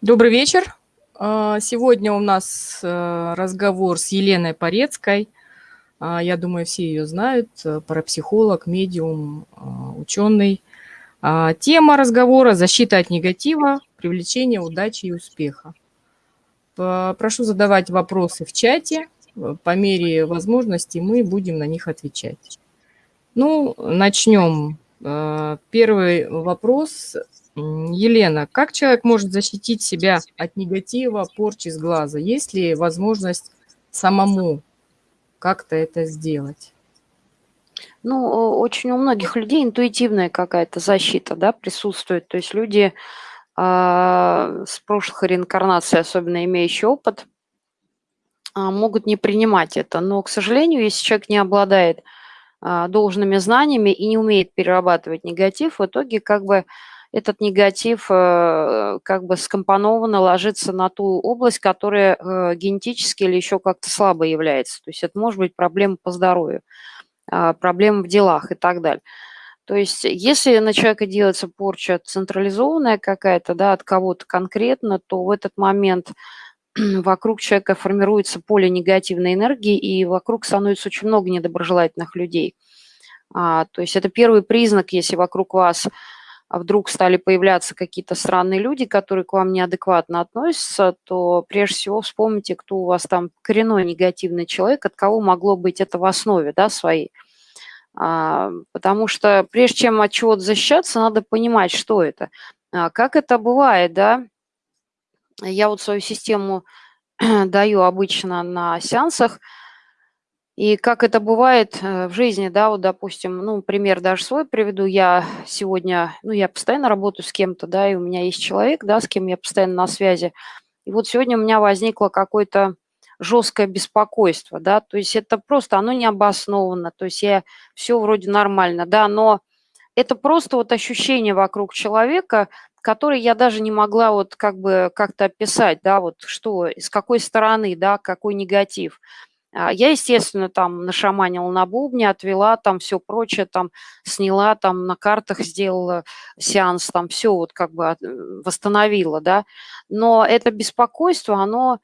Добрый вечер. А, сегодня у нас э, разговор с Еленой Порецкой. А, я думаю, все ее знают. Э, парапсихолог, медиум, а, ученый. Тема разговора – защита от негатива, привлечение удачи и успеха. Прошу задавать вопросы в чате. По мере возможности мы будем на них отвечать. Ну, начнем. Первый вопрос Елена, как человек может защитить себя от негатива, порчи с глаза? Есть ли возможность самому как-то это сделать? Ну, очень у многих людей интуитивная какая-то защита, да, присутствует. То есть люди э, с прошлых реинкарнаций, особенно имеющие опыт, э, могут не принимать это. Но, к сожалению, если человек не обладает э, должными знаниями и не умеет перерабатывать негатив, в итоге как бы этот негатив э, как бы скомпонованно ложится на ту область, которая э, генетически или еще как-то слабо является. То есть это может быть проблема по здоровью, а, проблема в делах и так далее. То есть если на человека делается порча централизованная какая-то, да, от кого-то конкретно, то в этот момент вокруг человека формируется поле негативной энергии, и вокруг становится очень много недоброжелательных людей. А, то есть это первый признак, если вокруг вас а вдруг стали появляться какие-то странные люди, которые к вам неадекватно относятся, то прежде всего вспомните, кто у вас там коренной негативный человек, от кого могло быть это в основе да, своей. А, потому что прежде чем от чего-то защищаться, надо понимать, что это. А, как это бывает, да? Я вот свою систему даю обычно на сеансах – и как это бывает э, в жизни, да, вот, допустим, ну, пример даже свой приведу. Я сегодня, ну, я постоянно работаю с кем-то, да, и у меня есть человек, да, с кем я постоянно на связи. И вот сегодня у меня возникло какое-то жесткое беспокойство, да, то есть это просто, оно не обосновано, то есть я все вроде нормально, да, но это просто вот ощущение вокруг человека, которое я даже не могла вот как бы как-то описать, да, вот что, с какой стороны, да, какой негатив. А, я, естественно, там нашаманила на бубне, отвела там все прочее, там сняла, там на картах сделала сеанс, там все вот как бы восстановила, да. Но это беспокойство, оно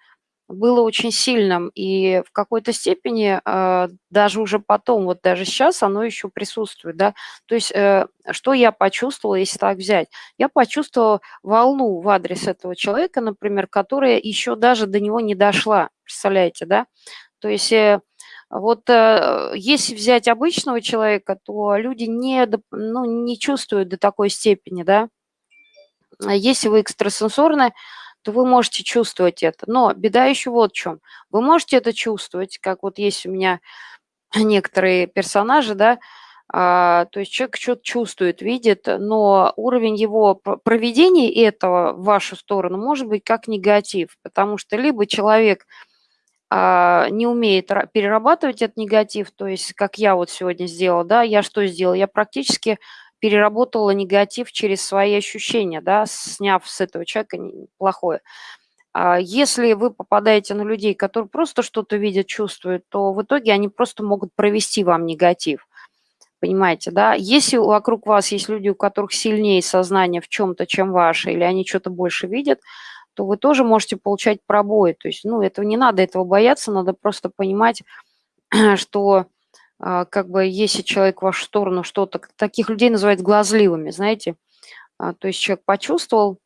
было очень сильным, и в какой-то степени э, даже уже потом, вот даже сейчас оно еще присутствует, да. То есть э, что я почувствовала, если так взять? Я почувствовала волну в адрес этого человека, например, которая еще даже до него не дошла, представляете, да? То есть э, вот э, если взять обычного человека, то люди не, ну, не чувствуют до такой степени, да. А если вы экстрасенсорны, то вы можете чувствовать это. Но беда еще вот в чем. Вы можете это чувствовать, как вот есть у меня некоторые персонажи, да, а, то есть человек что-то чувствует, видит, но уровень его проведения этого в вашу сторону может быть как негатив, потому что либо человек не умеет перерабатывать этот негатив, то есть как я вот сегодня сделала, да, я что сделала? Я практически переработала негатив через свои ощущения, да, сняв с этого человека плохое. А если вы попадаете на людей, которые просто что-то видят, чувствуют, то в итоге они просто могут провести вам негатив. Понимаете, да? Если вокруг вас есть люди, у которых сильнее сознание в чем-то, чем ваше, или они что-то больше видят, то вы тоже можете получать пробои. То есть, ну, этого не надо этого бояться, надо просто понимать, что а, как бы если человек в вашу сторону что-то, таких людей называют глазливыми, знаете. А, то есть человек почувствовал,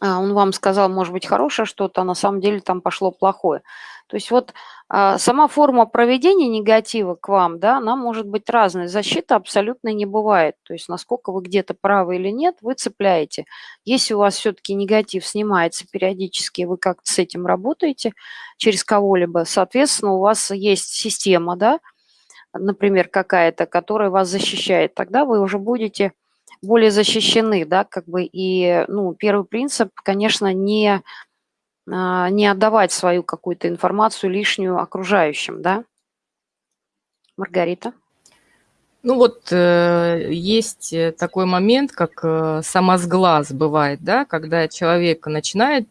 а, он вам сказал, может быть, хорошее что-то, а на самом деле там пошло плохое. То есть вот а, сама форма проведения негатива к вам, да, она может быть разной. Защита абсолютно не бывает. То есть насколько вы где-то правы или нет, вы цепляете. Если у вас все-таки негатив снимается периодически, вы как-то с этим работаете через кого-либо, соответственно, у вас есть система, да, например, какая-то, которая вас защищает, тогда вы уже будете более защищены, да, как бы, и, ну, первый принцип, конечно, не не отдавать свою какую-то информацию лишнюю окружающим, да? Маргарита? Ну вот э, есть э, такой момент, как э, самосглаз бывает, да, когда человек начинает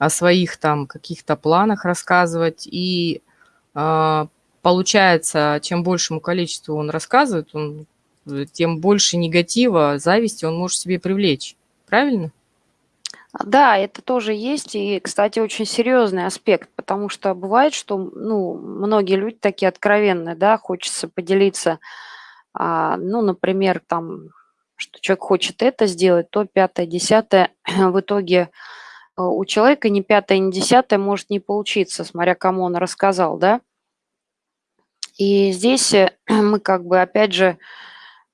о своих там каких-то планах рассказывать, и э, получается, чем большему количеству он рассказывает, он, тем больше негатива, зависти он может себе привлечь. Правильно? Да, это тоже есть. И, кстати, очень серьезный аспект, потому что бывает, что, ну, многие люди такие откровенные, да, хочется поделиться, а, ну, например, там, что человек хочет это сделать, то пятое, десятое. В итоге э, у человека ни пятое, ни десятое может не получиться, смотря кому он рассказал, да. И здесь э, мы как бы, опять же,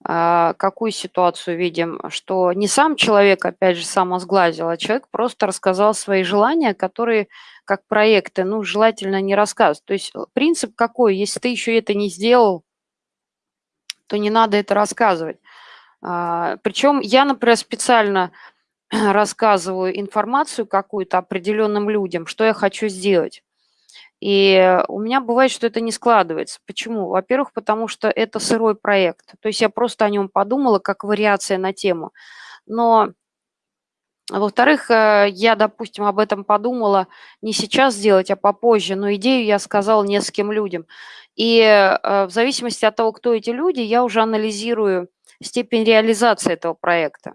какую ситуацию видим? Что не сам человек, опять же, сам сглазил, а человек просто рассказал свои желания, которые как проекты, ну, желательно не рассказывать. То есть э, принцип какой? Если ты еще это не сделал, то не надо это рассказывать. А, причем я, например, специально рассказываю информацию какую-то определенным людям, что я хочу сделать. И у меня бывает, что это не складывается. Почему? Во-первых, потому что это сырой проект. То есть я просто о нем подумала как вариация на тему. Но во-вторых, э, я, допустим, об этом подумала не сейчас сделать, а попозже, но идею я сказала нескольким людям. И э, в зависимости от того, кто эти люди, я уже анализирую степень реализации этого проекта.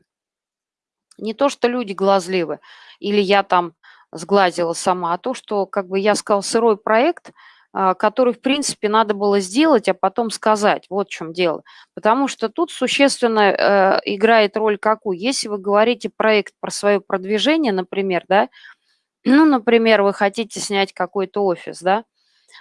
Не то, что люди глазливы, или я там сглазила сама, а то, что, как бы я сказала, сырой проект, а, который, в принципе, надо было сделать, а потом сказать. Вот в чем дело. Потому что тут существенно э, играет роль какую? Если вы говорите проект про свое продвижение, например, да, ну, например, вы хотите снять какой-то офис, да,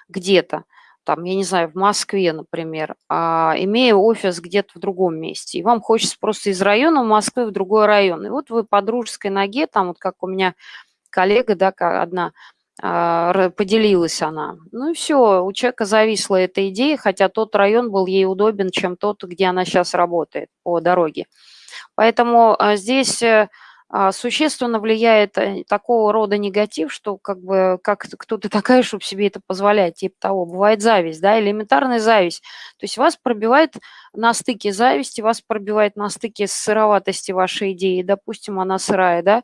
где-то, там, я не знаю, в Москве, например, а, имея офис где-то в другом месте, и вам хочется просто из района Москвы в другой район. И вот вы по дружеской ноге, там вот как у меня коллега, да, одна, а, поделилась она. Ну и все, у человека зависла эта идея, хотя тот район был ей удобен, чем тот, где она сейчас работает по дороге. Поэтому а, здесь э, а, существенно влияет э, такого рода негатив, что как бы как кто ты такая, чтобы себе это позволять, типа того. Бывает зависть, да, элементарная зависть. То есть вас пробивает на стыке зависти, вас пробивает на стыке сыроватости вашей идеи, допустим, она сырая, да,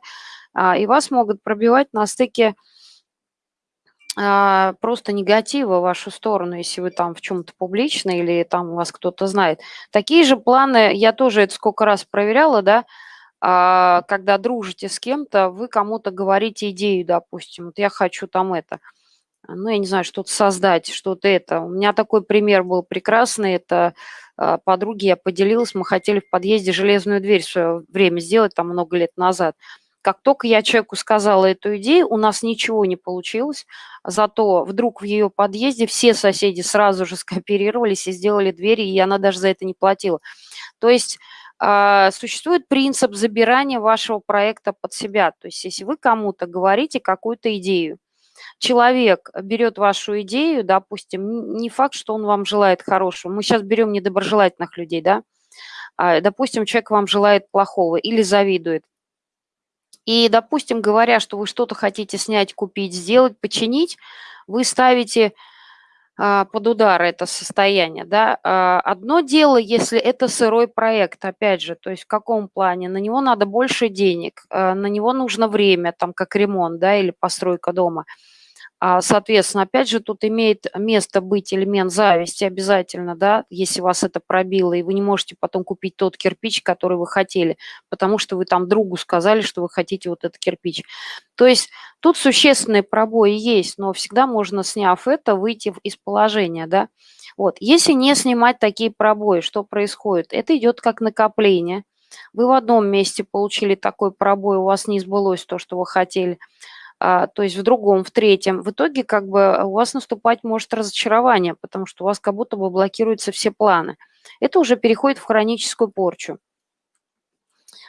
и вас могут пробивать на стыке а, просто негатива в вашу сторону, если вы там в чем-то публичны или там вас кто-то знает. Такие же планы, я тоже это сколько раз проверяла, да, а, когда дружите с кем-то, вы кому-то говорите идею, допустим, вот я хочу там это, ну, я не знаю, что-то создать, что-то это. У меня такой пример был прекрасный, это подруги я поделилась, мы хотели в подъезде железную дверь в свое время сделать, там много лет назад – как только я человеку сказала эту идею, у нас ничего не получилось, зато вдруг в ее подъезде все соседи сразу же скооперировались и сделали двери, и она даже за это не платила. То есть э, существует принцип забирания вашего проекта под себя. То есть если вы кому-то говорите какую-то идею, человек берет вашу идею, допустим, не факт, что он вам желает хорошего. Мы сейчас берем недоброжелательных людей, да, а, допустим, человек вам желает плохого или завидует. И, допустим, говоря, что вы что-то хотите снять, купить, сделать, починить, вы ставите а, под удар это состояние. Да? А, одно дело, если это сырой проект, опять же, то есть в каком плане? На него надо больше денег, а, на него нужно время, там, как ремонт да, или постройка дома – соответственно, опять же, тут имеет место быть элемент зависти обязательно, да, если вас это пробило, и вы не можете потом купить тот кирпич, который вы хотели, потому что вы там другу сказали, что вы хотите вот этот кирпич. То есть тут существенные пробои есть, но всегда можно, сняв это, выйти из положения, да. Вот, если не снимать такие пробои, что происходит? Это идет как накопление. Вы в одном месте получили такой пробой, у вас не сбылось то, что вы хотели – а, то есть в другом, в третьем. В итоге как бы у вас наступать может разочарование, потому что у вас как будто бы блокируются все планы. Это уже переходит в хроническую порчу.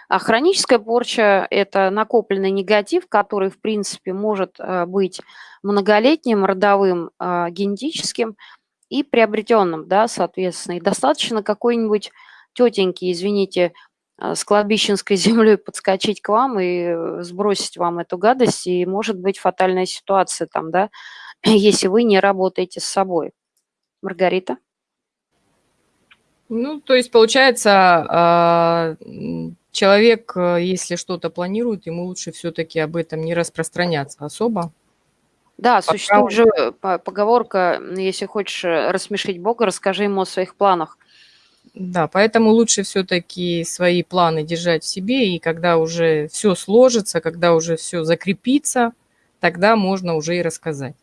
А хроническая порча – это накопленный негатив, который, в принципе, может а, быть многолетним, родовым, а, генетическим и приобретенным, да, соответственно. И достаточно какой-нибудь тетеньки, извините, а, с кладбищенской землей подскочить к вам и э, сбросить вам эту гадость, и может быть фатальная ситуация там, да, если вы не работаете с собой. Маргарита? Ну, то есть, получается, а, человек, э, если что-то планирует, ему лучше все-таки об этом не распространяться особо. Да, Пока существует же э, поговорка, если хочешь рассмешить Бога, расскажи ему о своих планах. Да, поэтому лучше все-таки свои планы держать в себе, и когда уже все сложится, когда уже все закрепится, тогда можно уже и рассказать.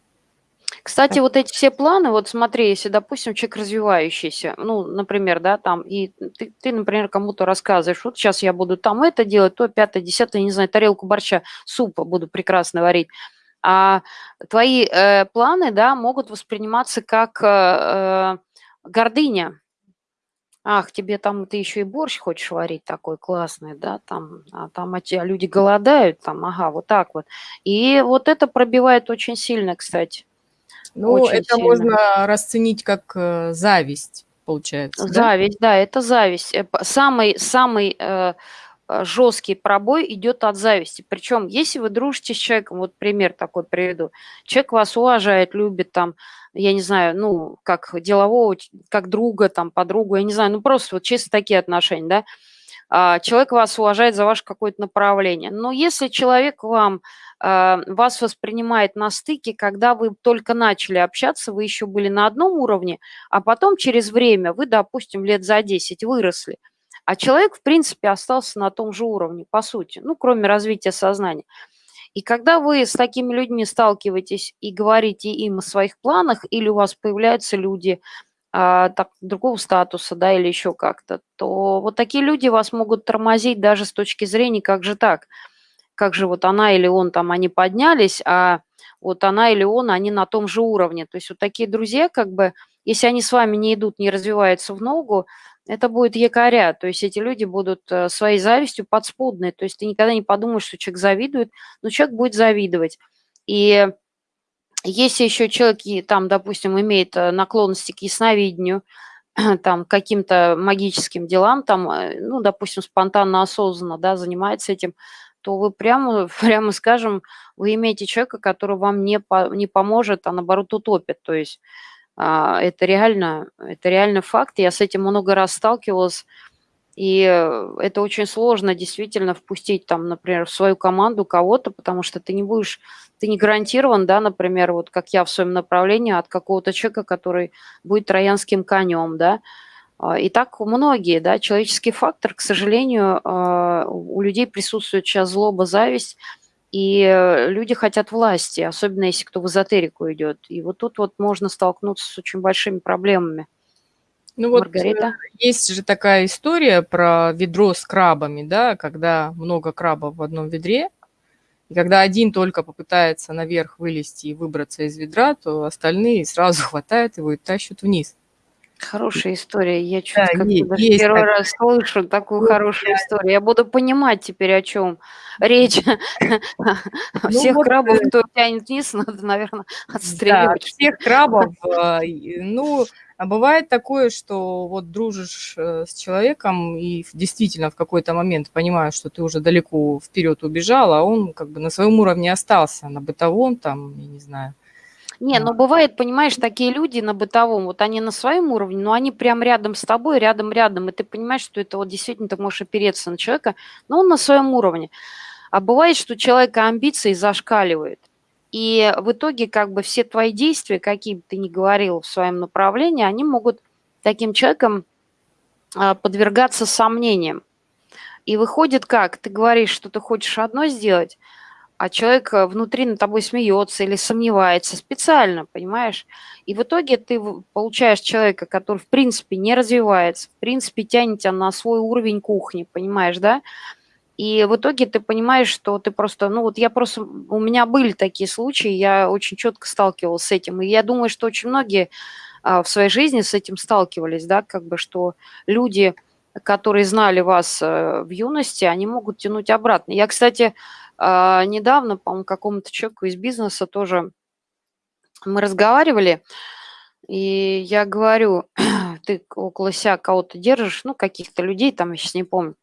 Кстати, вот эти все планы, вот смотри, если, допустим, человек развивающийся, ну, например, да, там, и ты, ты например, кому-то рассказываешь, вот сейчас я буду там это делать, то, пятое, десятое, не знаю, тарелку борща, супа буду прекрасно варить, а твои э, планы, да, могут восприниматься как э, э гордыня, Ах, тебе там ты еще и борщ хочешь варить такой классный, да, там, а там а те, люди голодают, там, ага, вот так вот. И вот это пробивает очень сильно, кстати. Ну, очень это сильно. можно расценить как э, зависть, получается. Зависть, да, да это зависть. Э, самый, самый э, жесткий пробой идет от зависти. Причем, если вы дружите с человеком, вот пример такой приведу, человек вас уважает, любит там, я не знаю, ну, как делового, как друга, там, подругу, я не знаю, ну, просто вот чисто такие отношения, да, а, человек вас уважает за ваше какое-то направление. Но если человек вам, а, вас воспринимает на стыке, когда вы только начали общаться, вы еще были на одном уровне, а потом через время вы, допустим, лет за 10 выросли, а человек, в принципе, остался на том же уровне, по сути, ну, кроме развития сознания – и когда вы с такими людьми сталкиваетесь и говорите им о своих планах, или у вас появляются люди а, так, другого статуса, да, или еще как-то, то вот такие люди вас могут тормозить даже с точки зрения, как же так, как же вот она или он там, они поднялись, а вот она или он, они на том же уровне. То есть вот такие друзья, как бы, если они с вами не идут, не развиваются в ногу, это будет якоря, то есть эти люди будут э, своей завистью подспудные, то есть ты никогда не подумаешь, что человек завидует, но человек будет завидовать. И если еще человек, там, допустим, имеет э, наклонности к ясновидению, там, каким-то магическим делам, там, э, ну, допустим, спонтанно, осознанно, да, занимается этим, то вы прямо, прямо скажем, вы имеете человека, который вам не, по, не поможет, а наоборот утопит. То есть это реально, это реально факт. Я с этим много раз сталкивалась. И это очень сложно действительно впустить там, например, в свою команду кого-то, потому что ты не будешь, ты не гарантирован, да, например, вот как я в своем направлении от какого-то человека, который будет троянским конем, да. А, и так многие, да, человеческий фактор, к сожалению, а, у людей присутствует сейчас злоба, зависть, и э, люди хотят власти, особенно если кто в эзотерику идет. И вот тут вот можно столкнуться с очень большими проблемами. Ну вот Маргарита? Э, есть же такая история про ведро с крабами, да, когда много крабов в одном ведре, и когда один только попытается наверх вылезти и выбраться из ведра, то остальные сразу хватают его и тащат вниз. Хорошая история. Я да, есть, даже есть первый так. раз слышу такую ну, хорошую я... историю. Я буду понимать теперь, о чем речь. Ну, всех вот, крабов, э, кто тянет вниз, надо, наверное, отстреливать. Да, всех крабов. А, ну, а бывает такое, что вот дружишь э, с человеком и действительно в какой-то момент понимаешь, что ты уже далеко вперед убежал, а он как бы на своем уровне остался, на бытовом там, я не знаю, не, ну бывает, понимаешь, такие люди на бытовом, вот они на своем уровне, но они прям рядом с тобой, рядом-рядом, и ты понимаешь, что это вот действительно ты можешь опереться на человека, но он на своем уровне. А бывает, что человека амбиции зашкаливают. И в итоге как бы все твои действия, какие бы ты ни говорил в своем направлении, они могут таким человеком а, подвергаться сомнениям. И выходит как? Ты говоришь, что ты хочешь одно сделать, а человек э, внутри над тобой смеется или сомневается специально, понимаешь? И в итоге ты получаешь человека, который в принципе не развивается, в принципе тянет тебя на свой уровень кухни, понимаешь, да? И в итоге ты понимаешь, что ты просто, ну вот я просто, у меня были такие случаи, я очень четко сталкивалась с этим, и я думаю, что очень многие а, в своей жизни с этим сталкивались, да, как бы, что люди, которые знали вас а, в юности, они могут тянуть обратно. Я, кстати, а, недавно, по-моему, какому-то человеку из бизнеса тоже мы разговаривали, и я говорю, ты около себя кого-то держишь, ну, каких-то людей, там, я сейчас не помню.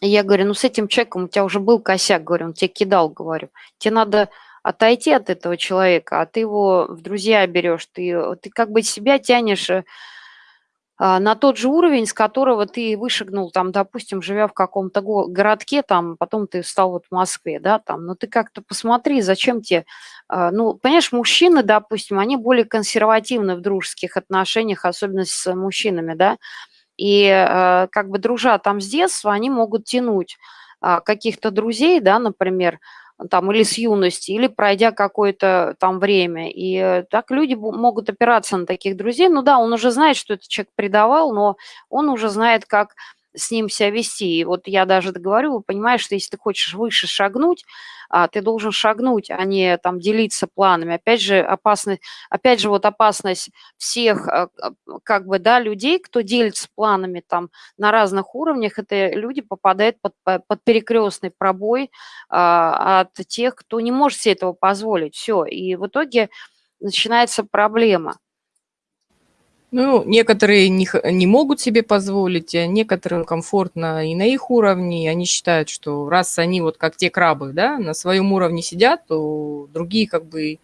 И я говорю, ну, с этим человеком у тебя уже был косяк, говорю, он тебе кидал, говорю. Тебе надо отойти от этого человека, а ты его в друзья берешь, ты, ты как бы себя тянешь э, на тот же уровень, с которого ты вышагнул, там, допустим, живя в каком-то городке, там, потом ты стал вот в Москве, да, там, но ты как-то посмотри, зачем тебе, а, ну, понимаешь, мужчины, допустим, они более консервативны в дружеских отношениях, особенно с мужчинами, да, И э, как бы дружа там с детства, они могут тянуть а, каких-то друзей, да, например, там, или с юности, или пройдя какое-то там время. И э, так люди могут опираться на таких друзей. Ну да, он уже знает, что этот человек предавал, но он уже знает, как с ним себя вести. И вот я даже говорю, понимаешь, что если ты хочешь выше шагнуть, а, ты должен шагнуть, а не там делиться планами. Опять же, опасность, опять же, вот опасность всех а, а, как бы, да, людей, кто делится планами там на разных уровнях, это люди попадают под, под перекрестный пробой а, от тех, кто не может себе этого позволить. Все, и в итоге начинается проблема. Ну, некоторые не, не могут себе позволить, а некоторым комфортно и на их уровне. Они считают, что раз они вот как те крабы, да, на своем уровне сидят, то другие как бы,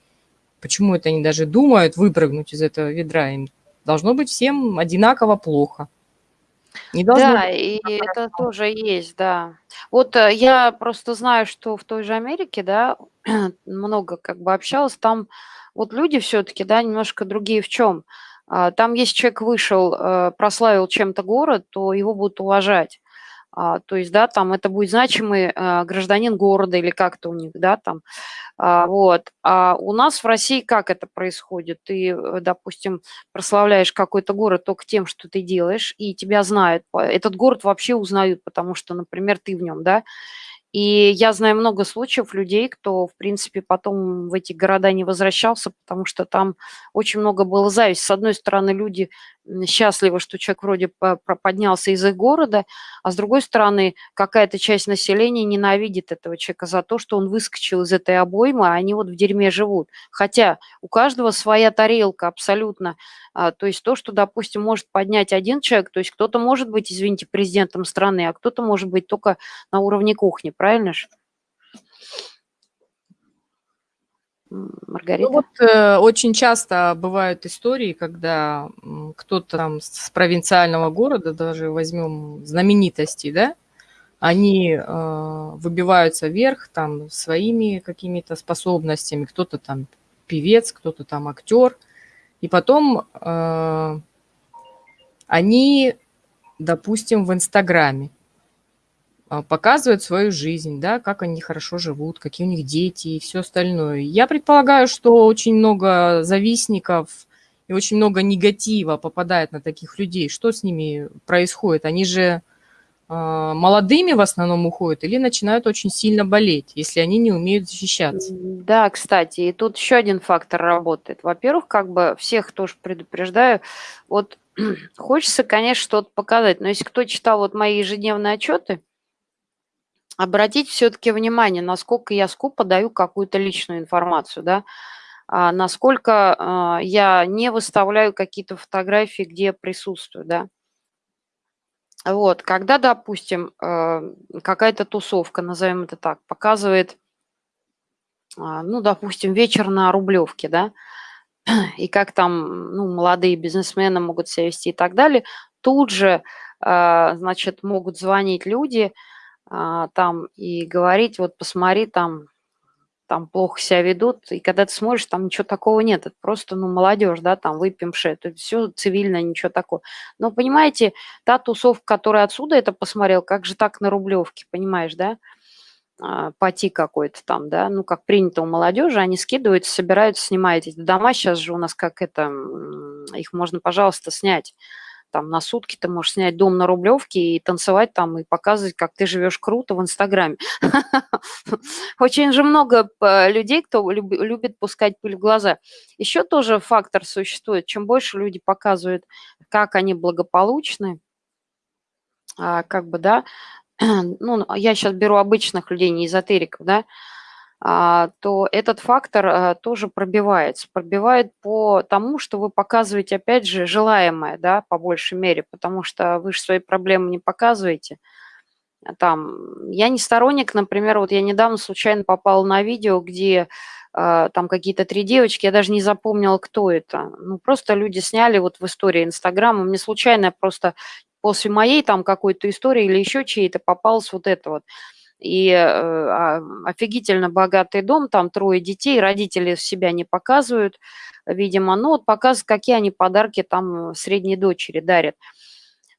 почему это они даже думают выпрыгнуть из этого ведра? Им должно быть всем одинаково плохо. Не да, и это тоже есть, да. Вот э, я просто знаю, что в той же Америке, да, много как бы общалась, там вот люди все-таки, да, немножко другие в чем – там, если человек вышел, э, прославил чем-то город, то его будут уважать. А, то есть, да, там это будет значимый э, гражданин города или как-то у них, да, там. А, вот. А у нас в России как это происходит? Ты, э, допустим, прославляешь какой-то город только тем, что ты делаешь, и тебя знают. Этот город вообще узнают, потому что, например, ты в нем, да. И я знаю много случаев людей, кто, в принципе, потом в эти города не возвращался, потому что там очень много было зависти. С одной стороны, люди счастливы, что человек вроде поднялся из их города, а с другой стороны, какая-то часть населения ненавидит этого человека за то, что он выскочил из этой обоймы, а они вот в дерьме живут. Хотя у каждого своя тарелка абсолютно. А, то есть то, что, допустим, может поднять один человек, то есть кто-то может быть, извините, президентом страны, а кто-то может быть только на уровне кухни, правильно же? Маргарита? Ну вот э, очень часто бывают истории, когда кто-то там с провинциального города, даже возьмем знаменитости, да, они э, выбиваются вверх там своими какими-то способностями, кто-то там певец, кто-то там актер, и потом э, они, допустим, в Инстаграме а, показывают свою жизнь, да, как они хорошо живут, какие у них дети и все остальное. Я предполагаю, что очень много завистников и очень много негатива попадает на таких людей. Что с ними происходит? Они же э, молодыми в основном уходят или начинают очень сильно болеть, если они не умеют защищаться. Да, кстати, и тут еще один фактор работает. Во-первых, как бы всех тоже предупреждаю, вот хочется, конечно, что-то показать, но если кто читал вот мои ежедневные отчеты, обратить все-таки внимание, насколько я скупо даю какую-то личную информацию, да, а, насколько а, я не выставляю какие-то фотографии, где присутствую, да. Вот, когда, допустим, а, какая-то тусовка, назовем это так, показывает, а, ну, допустим, вечер на Рублевке, да, и как там, ну, молодые бизнесмены могут себя вести и так далее, тут же, а, значит, могут звонить люди, а, там и говорить, вот посмотри, там, там плохо себя ведут, и когда ты смотришь, там ничего такого нет, это просто, ну, молодежь, да, там выпьемши, это все цивильно, ничего такого. Но, понимаете, та тусовка, которая отсюда это посмотрел, как же так на Рублевке, понимаешь, да, а, пати какой-то там, да, ну, как принято у молодежи, они скидываются, собираются, снимают эти дома, сейчас же у нас как это, их можно, пожалуйста, снять там на сутки ты можешь снять дом на Рублевке и танцевать там, и показывать, как ты живешь круто в Инстаграме. Очень же много э, людей, кто любит пускать пыль в глаза. Еще тоже фактор существует. Чем больше люди показывают, как они благополучны, а, как бы, да, ну, я сейчас беру обычных людей, не эзотериков, да, то этот фактор а, тоже пробивается. Пробивает по тому, что вы показываете, опять же, желаемое, да, по большей мере, потому что вы же свои проблемы не показываете. А там, я не сторонник, например, вот я недавно случайно попала на видео, где там какие-то три девочки, я даже не запомнила, кто это. Ну, просто люди сняли вот в истории Инстаграма, мне случайно просто после моей там какой-то истории или еще чьей-то попалось вот это вот и э, а, офигительно богатый дом, там трое детей, родители себя не показывают, видимо, ну вот показывают, какие они подарки там средней дочери дарят.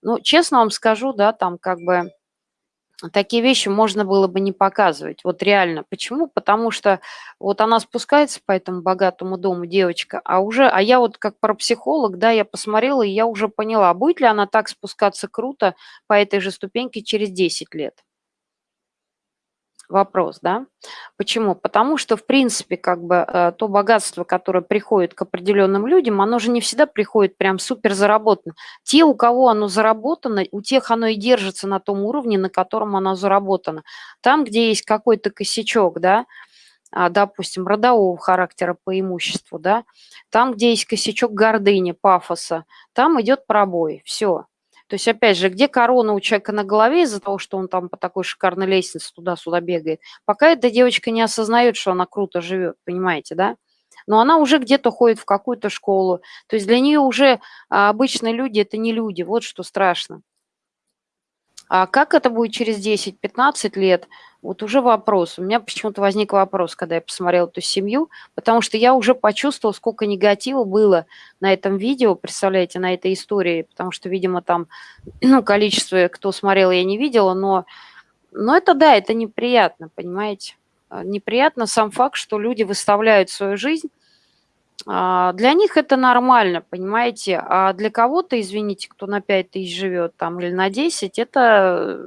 Ну, честно вам скажу, да, там как бы такие вещи можно было бы не показывать. Вот реально. Почему? Потому что вот она спускается по этому богатому дому, девочка, а уже, а я вот как парапсихолог, да, я посмотрела, и я уже поняла, будет ли она так спускаться круто по этой же ступеньке через 10 лет вопрос, да. Почему? Потому что, в принципе, как бы э, то богатство, которое приходит к определенным людям, оно же не всегда приходит прям супер заработано. Те, у кого оно заработано, у тех оно и держится на том уровне, на котором оно заработано. Там, где есть какой-то косячок, да, а, допустим, родового характера по имуществу, да, там, где есть косячок гордыни, пафоса, там идет пробой, все. То есть, опять же, где корона у человека на голове из-за того, что он там по такой шикарной лестнице туда-сюда бегает, пока эта девочка не осознает, что она круто живет, понимаете, да? Но она уже где-то ходит в какую-то школу. То есть для нее уже а, обычные люди – это не люди, вот что страшно. А как это будет через 10-15 лет, вот уже вопрос. У меня почему-то возник вопрос, когда я посмотрела эту семью, потому что я уже почувствовала, сколько негатива было на этом видео, представляете, на этой истории, потому что, видимо, там, ну, количество, кто смотрел, я не видела, но, но это, да, это неприятно, понимаете? А, неприятно сам факт, что люди выставляют свою жизнь для них это нормально, понимаете, а для кого-то, извините, кто на 5 тысяч живет там или на 10, это,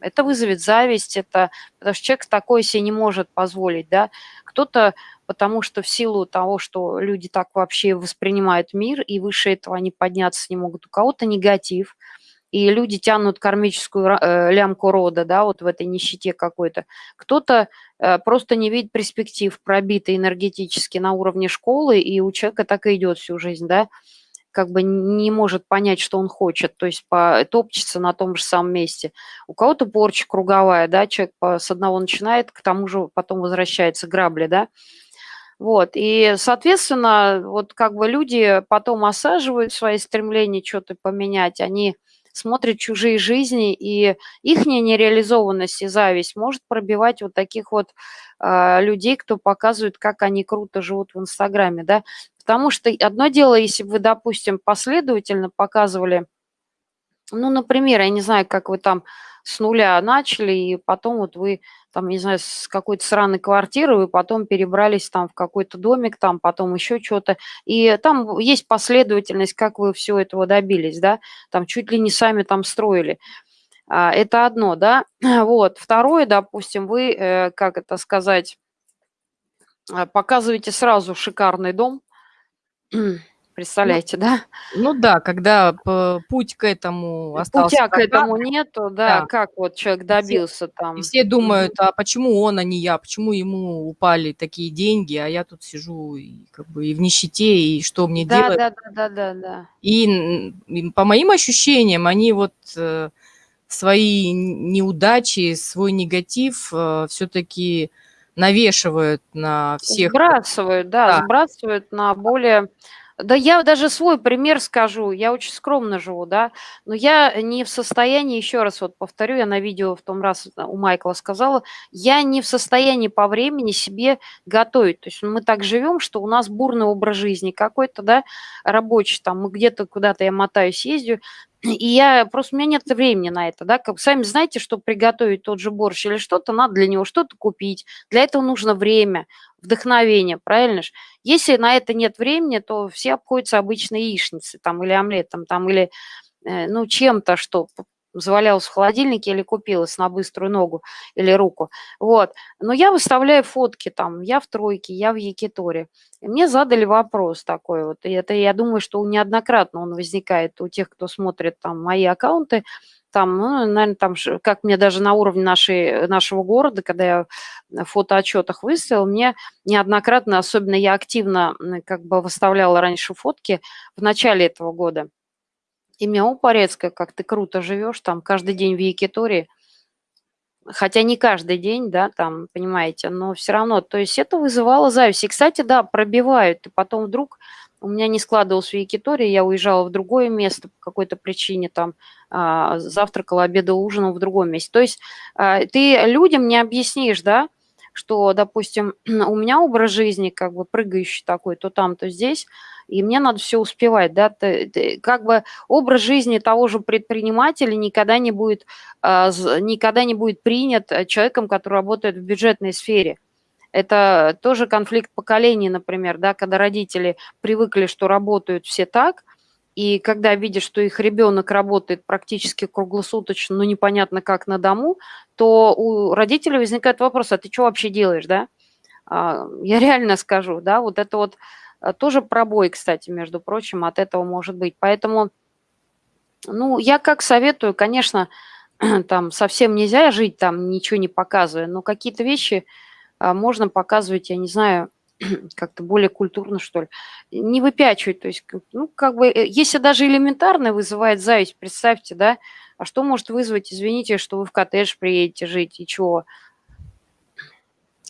это вызовет зависть, это, потому что человек такое себе не может позволить, да. Кто-то, потому что в силу того, что люди так вообще воспринимают мир, и выше этого они подняться не могут, у кого-то негатив – и люди тянут кармическую э, лямку рода, да, вот в этой нищете какой-то. Кто-то э, просто не видит перспектив, пробитый энергетически на уровне школы, и у человека так и идет всю жизнь, да, как бы не может понять, что он хочет, то есть по, топчется на том же самом месте. У кого-то порча круговая, да, человек по, с одного начинает, к тому же потом возвращается грабли, да, вот, и, соответственно, вот как бы люди потом осаживают свои стремления что-то поменять, они смотрят чужие жизни, и их нереализованность и зависть может пробивать вот таких вот э, людей, кто показывает, как они круто живут в Инстаграме, да. Потому что одно дело, если бы вы, допустим, последовательно показывали, ну, например, я не знаю, как вы там с нуля начали, и потом вот вы там, не знаю, с какой-то сраной квартиры, вы потом перебрались там в какой-то домик, там потом еще что-то. И там есть последовательность, как вы все этого добились, да, там чуть ли не сами там строили. А, это одно, да. Вот. Второе, допустим, вы, э, как это сказать, а, показываете сразу шикарный дом, Ну, Представляете, да? ну да, когда путь к этому остался Путя к этому нету, да, да, как вот человек и все добился и там. все думают: "А почему он, а не я? Почему ему упали такие деньги, а я тут сижу и как бы и в нищете, и что мне Да делать?" да да да да да. И по моим ощущениям, они вот, э, свои неудачи, свой негатив, э, всё-таки навешивают на всех, Сбрасывают, да, Да. сбрасывают на более Да я даже свой пример скажу. Я очень скромно живу, да, но я не в состоянии, еще раз вот повторю, я на видео в том раз у Майкла сказала, я не в состоянии по времени себе готовить. То есть мы так живем, что у нас бурный образ жизни какой-то, да, рабочий, там мы где-то куда-то я мотаюсь, ездю, и я просто у меня нет времени на это, да. Как сами знаете, чтобы приготовить тот же борщ или что-то, надо для него что-то купить. Для этого нужно время, вдохновение, правильно ж? Если на это нет времени, то все обходятся обычно яичницей там или омлетом, там или, э, ну, чем-то, что п завалялось в холодильнике или купилось на быструю ногу или руку. Вот. Но я выставляю фотки там, я в тройке, я в якиторе. И мне задали вопрос такой вот, и это, я думаю, что неоднократно он возникает у тех, кто смотрит там мои аккаунты. Там, ну, наверно, там как мне даже на уровне нашей нашего города, когда я в фотоотчетах выставила, мне неоднократно, особенно я активно, как бы выставляла раньше фотки в начале этого года. И мне: "О, Порецкая, как ты круто живешь, там каждый день в якиторе". Хотя не каждый день, да, там, понимаете, но всё равно. То есть это вызывало зависть. И, кстати, да, пробивают. И потом вдруг у меня не складывалось в якиторе, я уезжала в другое место по какой-то причине, там, а, завтракала, обедала, ужинала в другом месте. То есть, а, ты людям не объяснишь, да, что, допустим, у меня образ жизни как бы прыгающий такой, то там, то здесь, и мне надо все успевать, да, ты, ты, как бы образ жизни того же предпринимателя никогда не будет, а, никогда не будет принят человеком, который работает в бюджетной сфере. Это тоже конфликт поколений, например, да, когда родители привыкли, что работают все так, и когда видят, что их ребенок работает практически круглосуточно, но непонятно как на дому, то у родителей возникает вопрос, а ты что вообще делаешь, да? А, я реально скажу, да, вот это вот а, тоже пробой, кстати, между прочим, от этого может быть. Поэтому, ну, я как советую, конечно, там совсем нельзя жить там, ничего не показывая, но какие-то вещи а, можно показывать, я не знаю, как-то более культурно, что ли. Не выпячивать, то есть, ну, как бы, э, если даже элементарно вызывает зависть, представьте, да, а что может вызвать, извините, что вы в коттедж приедете жить, и чего?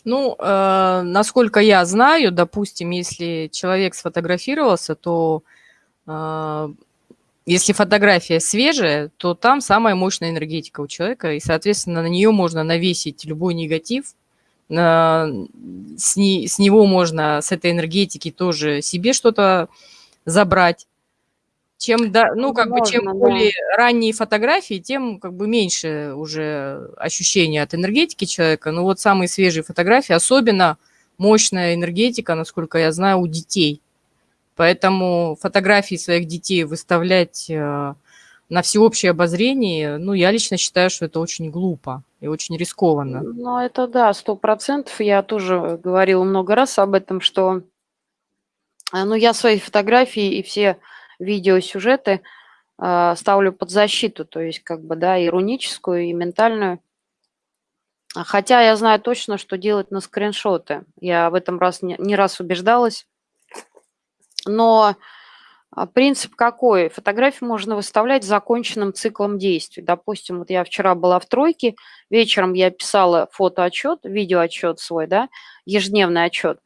Ну, э, насколько я знаю, допустим, если человек сфотографировался, то э, если фотография свежая, то там самая мощная энергетика у человека, и, соответственно, на нее можно навесить любой негатив, с, не, с него можно, с этой энергетики тоже себе что-то забрать. Чем, да, ну, как Можно, бы, чем да. более ранние фотографии, тем как бы меньше уже ощущения от энергетики человека. Но вот самые свежие фотографии, особенно мощная энергетика, насколько я знаю, у детей. Поэтому фотографии своих детей выставлять э, на всеобщее обозрение, ну, я лично считаю, что это очень глупо и очень рискованно. Ну, это да, сто процентов. Я тоже говорила много раз об этом, что, э, ну, я свои фотографии и все видеосюжеты э, ставлю под защиту, то есть, как бы, да, ироническую и ментальную. Хотя я знаю точно, что делать на скриншоты. Я в этом раз не, не раз убеждалась. Но принцип какой? Фотографию можно выставлять законченным циклом действий. Допустим, вот я вчера была в тройке, вечером я писала фотоотчет, видеоотчет свой, да, ежедневный отчет.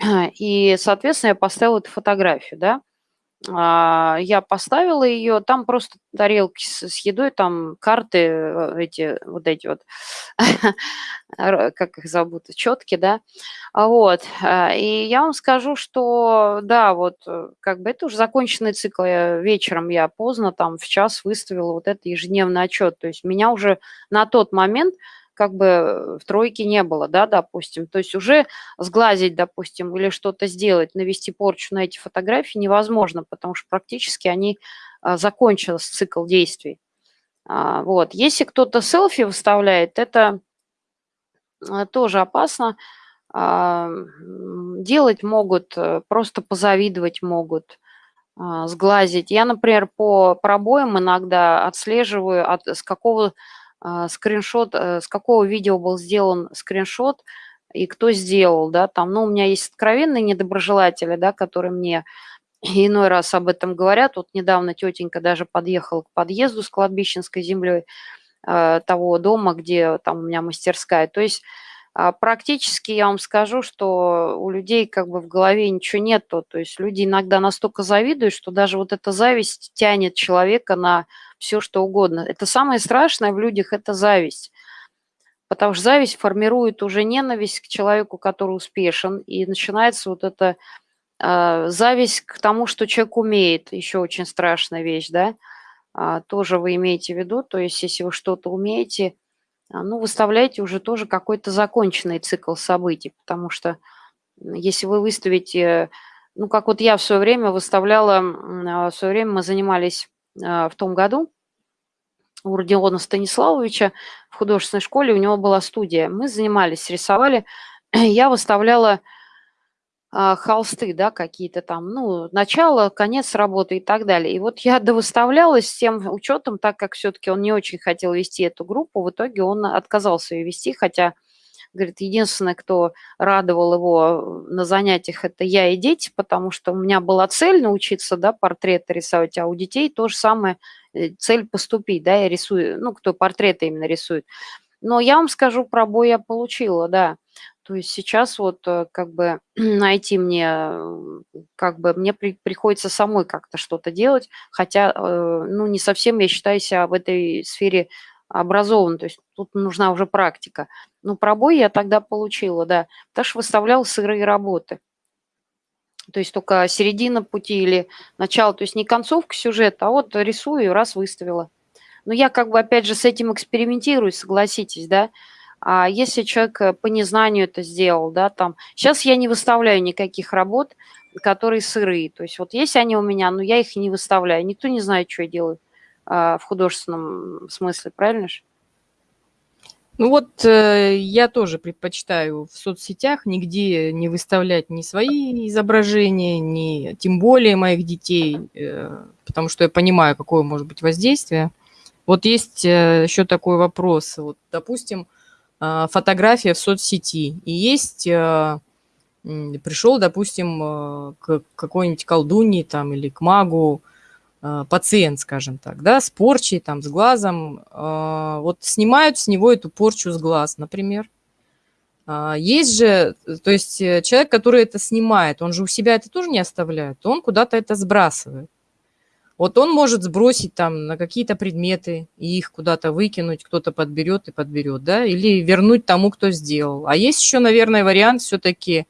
И, соответственно, я поставила эту фотографию, да. А, я поставила ее, там просто тарелки с, едой, там карты э, эти, вот эти вот, как их зовут, четки, да, а вот, а, и я вам скажу, что, да, вот, э, как бы это уже законченный цикл, я, вечером я поздно, там, в час выставила вот этот ежедневный отчет, то есть меня уже на тот момент как бы в тройке не было, да, допустим. То есть уже сглазить, допустим, или что-то сделать, навести порчу на эти фотографии невозможно, потому что практически они а, закончился цикл действий. А, вот. Если кто-то селфи выставляет, это а, тоже опасно. Делать могут, э, просто позавидовать могут, сглазить. Я, например, по пробоям иногда отслеживаю, от, с какого а, скриншот, э, с какого видео был сделан скриншот и кто сделал, да, там, ну, у меня есть откровенные недоброжелатели, да, которые мне иной раз об этом говорят. Вот недавно тетенька даже подъехала к подъезду с кладбищенской землей э, того дома, где там у меня мастерская. То есть а, практически я вам скажу, что у людей как бы в голове ничего нету. То есть люди иногда настолько завидуют, что даже вот эта зависть тянет человека на все что угодно. Это самое страшное в людях – это зависть. Потому что зависть формирует уже ненависть к человеку, который успешен, и начинается вот эта э, зависть к тому, что человек умеет. Еще очень страшная вещь, да? А, тоже вы имеете в виду, то есть если вы что-то умеете – а, ну, выставляйте уже тоже какой-то законченный цикл событий, потому что если вы выставите, ну, как вот я в свое время выставляла, а, в свое время мы занимались а, в том году у Родиона Станиславовича в художественной школе, у него была студия, мы занимались, рисовали, я выставляла а, холсты, да, какие-то там, ну, начало, конец работы и так далее. И вот я довыставлялась с тем учетом, так как все-таки он не очень хотел вести эту группу, в итоге он отказался ее вести, хотя, говорит, единственное, кто радовал его на занятиях, это я и дети, потому что у меня была цель научиться, да, портреты рисовать, а у детей то же самое, э, цель поступить, да, я рисую, ну, кто портреты именно рисует. Но я вам скажу, пробой я получила, да. То есть сейчас вот э, как бы найти мне, как бы мне при, приходится самой как-то что-то делать, хотя, э, ну, не совсем я считаю себя в этой сфере образован, то есть тут нужна уже практика. Ну, пробой я тогда получила, да, потому что выставляла сырые работы. То есть только середина пути или начало, то есть не концовка сюжета, а вот рисую раз выставила. Но я как бы опять же с этим экспериментирую, согласитесь, да. А если человек э, по незнанию это сделал, да, там. Сейчас я не выставляю никаких работ, которые сырые. То есть вот есть они у меня, но я их не выставляю. Никто не знает, что я делаю а, в художественном смысле, правильно же? Ну вот э, я тоже предпочитаю в соцсетях нигде не выставлять ни свои изображения, ни тем более моих детей, э, потому что я понимаю, какое может быть воздействие. Вот есть э, еще такой вопрос. Вот, допустим, фотография в соцсети, и есть э, пришел, допустим, э, к какой-нибудь колдуньи там или к магу, а, пациент, скажем так, да, с порчей, там, с глазом, а, вот снимают с него эту порчу с глаз, например. А, есть же, то есть э, человек, который это снимает, он же у себя это тоже не оставляет, он куда-то это сбрасывает. Вот он может сбросить там на какие-то предметы и их куда-то выкинуть, кто-то подберет и подберет, да, или вернуть тому, кто сделал. А есть еще, наверное, вариант все-таки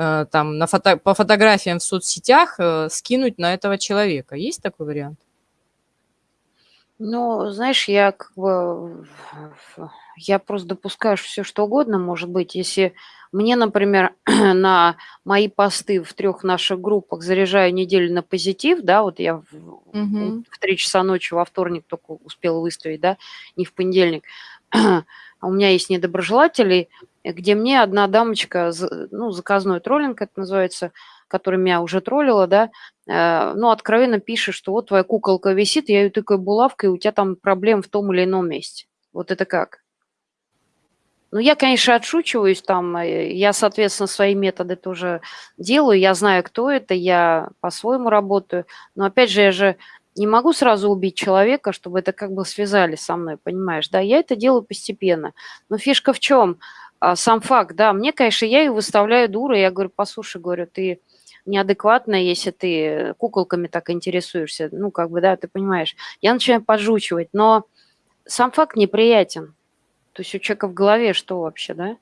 Э, там на фото, по фотографиям в соцсетях э, скинуть на этого человека. Есть такой вариант? Ну, знаешь, я как бы, я просто допускаю все, что угодно может быть. Если мне, например, на мои посты в трех наших группах заряжаю неделю на позитив, да, вот я в, угу. в 3 часа ночи во вторник только успела выставить, да, не в понедельник, у меня есть недоброжелатели, где мне одна дамочка, ну, заказной троллинг это называется, который меня уже троллила, да, э, ну, откровенно пишет, что вот твоя куколка висит, я ее тыкаю булавкой, у тебя там проблем в том или ином месте. Вот это как? Ну, я, конечно, отшучиваюсь там, э, я, соответственно, свои методы тоже делаю, я знаю, кто это, я по-своему работаю, но, опять же, я же не могу сразу убить человека, чтобы это как бы связали со мной, понимаешь, да, я это делаю постепенно. Но фишка в чем? А, сам факт, да, мне, конечно, я ее выставляю дурой, я говорю, послушай, говорю, ты неадекватная, если ты куколками так интересуешься, ну, как бы, да, ты понимаешь. Я начинаю поджучивать, но сам факт неприятен. То есть у человека в голове что вообще, да?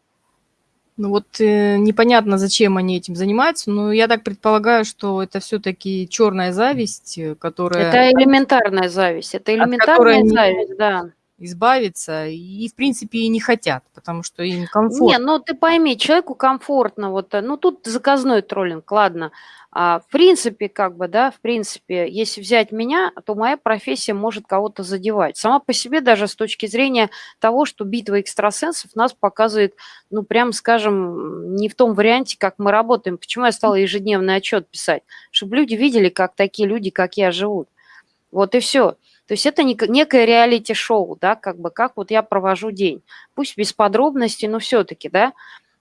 Ну вот э, непонятно, зачем они этим занимаются, но я так предполагаю, что это все-таки черная зависть, э, которая... Это элементарная зависть, это элементарная зависть, да избавиться и, в принципе, и не хотят, потому что им комфортно. Не, ну ты пойми, человеку комфортно, вот, э, ну тут заказной троллинг, ладно. А, в принципе, как бы, да, в принципе, если взять меня, то моя профессия может кого-то задевать. Сама по себе даже с точки зрения того, что битва экстрасенсов нас показывает, ну, прям скажем, не в том варианте, как мы работаем. Почему я стала ежедневный отчет писать? Чтобы люди видели, как такие люди, как я, живут. Вот и все. То есть это некое реалити-шоу, да, как бы, как вот я провожу день. Пусть без подробностей, но все-таки, да.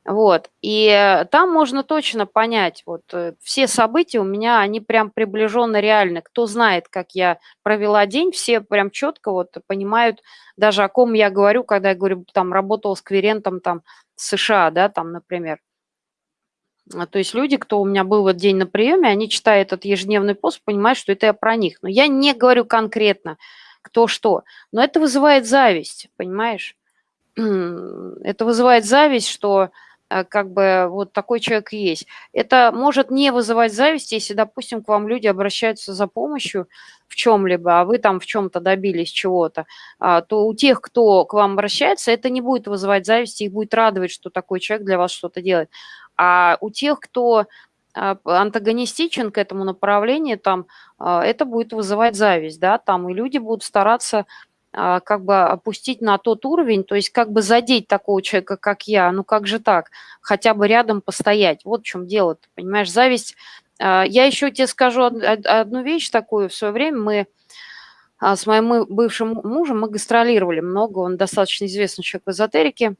Вот, и там можно точно понять, вот э, все события у меня, они прям приближенно реальны. Кто знает, как я провела день, все прям четко вот понимают даже о ком я говорю, когда я говорю, там, работал с кверентом там США, да, там, например. А, то есть люди, кто у меня был в этот день на приеме, они читают этот ежедневный пост, понимают, что это я про них. Но я не говорю конкретно, кто что. Но это вызывает зависть, понимаешь? Это вызывает зависть, что как бы вот такой человек есть. Это может не вызывать зависть, если, допустим, к вам люди обращаются за помощью в чем-либо, а вы там в чем-то добились чего-то, а, то у тех, кто к вам обращается, это не будет вызывать зависть, их будет радовать, что такой человек для вас что-то делает. А у тех, кто а, антагонистичен к этому направлению, там а, это будет вызывать зависть, да, там и люди будут стараться как бы опустить на тот уровень, то есть как бы задеть такого человека, как я, ну как же так, хотя бы рядом постоять. Вот в чем дело, ты понимаешь, зависть. Я еще тебе скажу одну вещь такую. В свое время мы с моим бывшим мужем мы гастролировали много, он достаточно известный человек в эзотерике,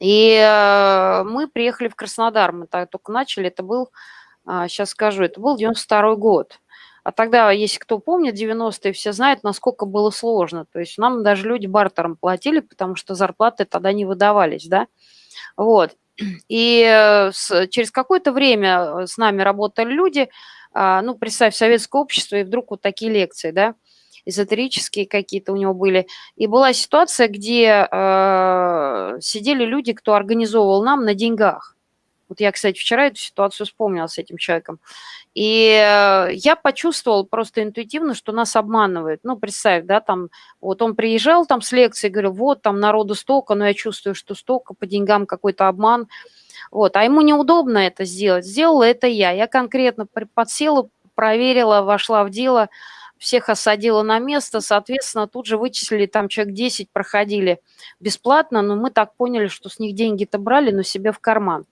и мы приехали в Краснодар, мы так только начали, это был, сейчас а, скажу, это был 92 год. А тогда, если кто помнит, 90-е все знают, насколько было сложно. То есть нам даже люди бартером платили, потому что зарплаты тогда не выдавались, да. Вот. И э, с, через какое-то время э, с нами работали люди, а, ну, представь, советское общество, и вдруг вот такие лекции, да. эзотерические какие-то у него были. И была ситуация, где э, сидели люди, кто организовывал нам на деньгах. Вот я, кстати, вчера эту ситуацию вспомнила с этим человеком. И э, я почувствовал просто интуитивно, что нас обманывают. Ну, представь, да, там, вот он приезжал там с лекцией, говорил, вот, там народу столько, но я чувствую, что столько, по деньгам какой-то обман. Вот, а ему неудобно это сделать. Сделала это я. Я конкретно подсела, проверила, вошла в дело, всех осадила на место, соответственно, тут же вычислили, там человек 10 проходили бесплатно, но мы так поняли, что с них деньги-то брали, но себе в карман.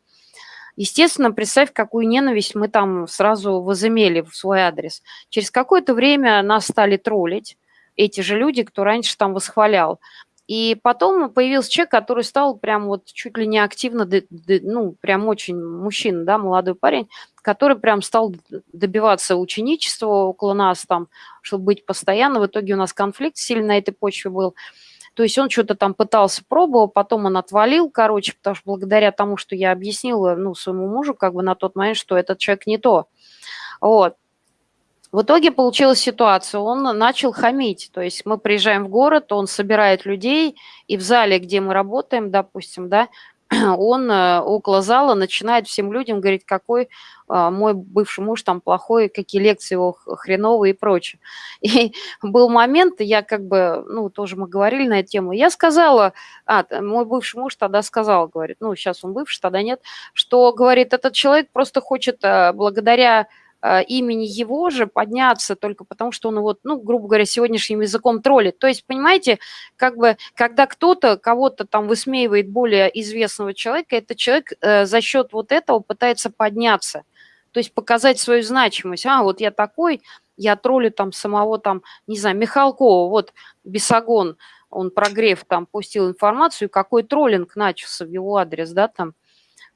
Естественно, представь, какую ненависть мы там сразу возымели в свой адрес. Через какое-то время нас стали троллить, эти же люди, кто раньше там восхвалял. И потом появился человек, который стал прям вот чуть ли не активно, ну, прям очень мужчина, да, молодой парень, который прям стал добиваться ученичества около нас там, чтобы быть постоянно. В итоге у нас конфликт сильно на этой почве был. То есть он что-то там пытался, пробовал, потом он отвалил, короче, потому что благодаря тому, что я объяснила, ну, своему мужу как бы на тот момент, что этот человек не то. Вот. В итоге получилась ситуация, он начал хамить, то есть мы приезжаем в город, он собирает людей, и в зале, где мы работаем, допустим, да, он э, около зала начинает всем людям говорить, какой а, мой бывший муж там плохой, какие лекции его хреновые и прочее. И был момент, я как бы, ну, тоже мы говорили на эту тему, я сказала, а, мой бывший муж тогда сказал, говорит, ну, сейчас он бывший, тогда нет, что, говорит, этот человек просто хочет э, благодаря имени его же подняться только потому, что он вот, ну, грубо говоря, сегодняшним языком троллит. То есть, понимаете, как бы, когда кто-то кого-то там высмеивает более известного человека, этот человек э, за счет вот этого пытается подняться, то есть показать свою значимость. А, вот я такой, я троллю там самого там, не знаю, Михалкова, вот Бесогон, он прогрев там пустил информацию, какой троллинг начался в его адрес, да, там,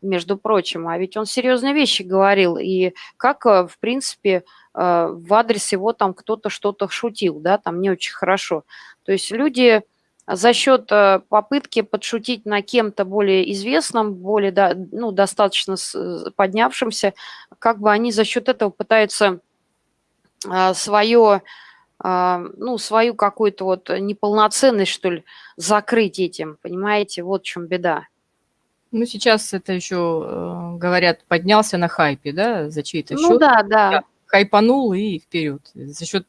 между прочим, а ведь он серьезные вещи говорил, и как, э, в принципе, э, в адрес его там кто-то что-то шутил, да, там не очень хорошо. То есть люди за счет э, попытки подшутить на кем-то более известном, более, ну, достаточно поднявшимся, как бы они за счет этого пытаются свое, ну, свою какую-то вот неполноценность, что ли, закрыть этим, понимаете, вот в чем беда. Ну, сейчас это еще, э, говорят, поднялся на хайпе, да, за чей-то ну, счет. Ну да, да. Хайпанул и вперед. За счет,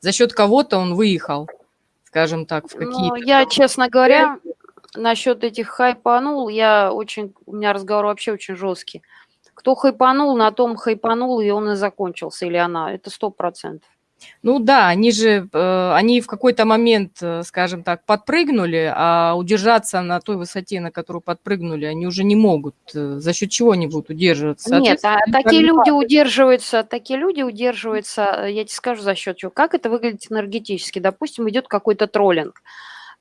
за счет кого-то он выехал, скажем так, в какие-то... Ну, я, честно говоря, насчет этих хайпанул, я очень, у меня разговор вообще очень жесткий. Кто хайпанул, на том хайпанул, и он и закончился, или она, это сто процентов. Ну да, они же, э, они в какой-то момент, э, скажем так, подпрыгнули, а удержаться на той высоте, на которую подпрыгнули, они уже не могут. Э, за счет чего они будут удерживаться? Нет, а такие люди удерживаются, такие люди удерживаются, я тебе скажу за счет чего. Как это выглядит энергетически? Допустим, идет какой-то троллинг.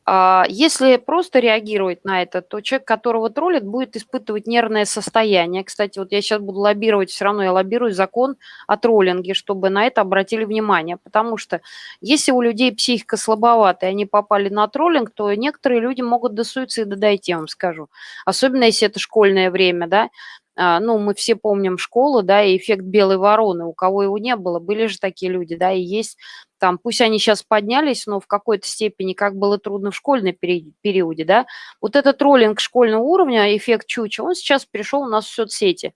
А, если просто реагировать на это, то человек, которого троллит, будет испытывать нервное состояние. Кстати, вот я сейчас буду лоббировать, все равно я лоббирую закон о троллинге, чтобы на это обратили внимание. Потому что если у людей психика слабоватая, они попали на троллинг, то некоторые люди могут до суицида дойти, я вам скажу. Особенно если это школьное время, да. А, ну, мы все помним школу, да, и эффект белой вороны, у кого его не было, были же такие люди, да, и есть там, пусть они сейчас поднялись, но в какой-то степени, как было трудно в школьном периоде, да, вот этот троллинг школьного уровня, эффект чуча, он сейчас перешел у нас в соцсети.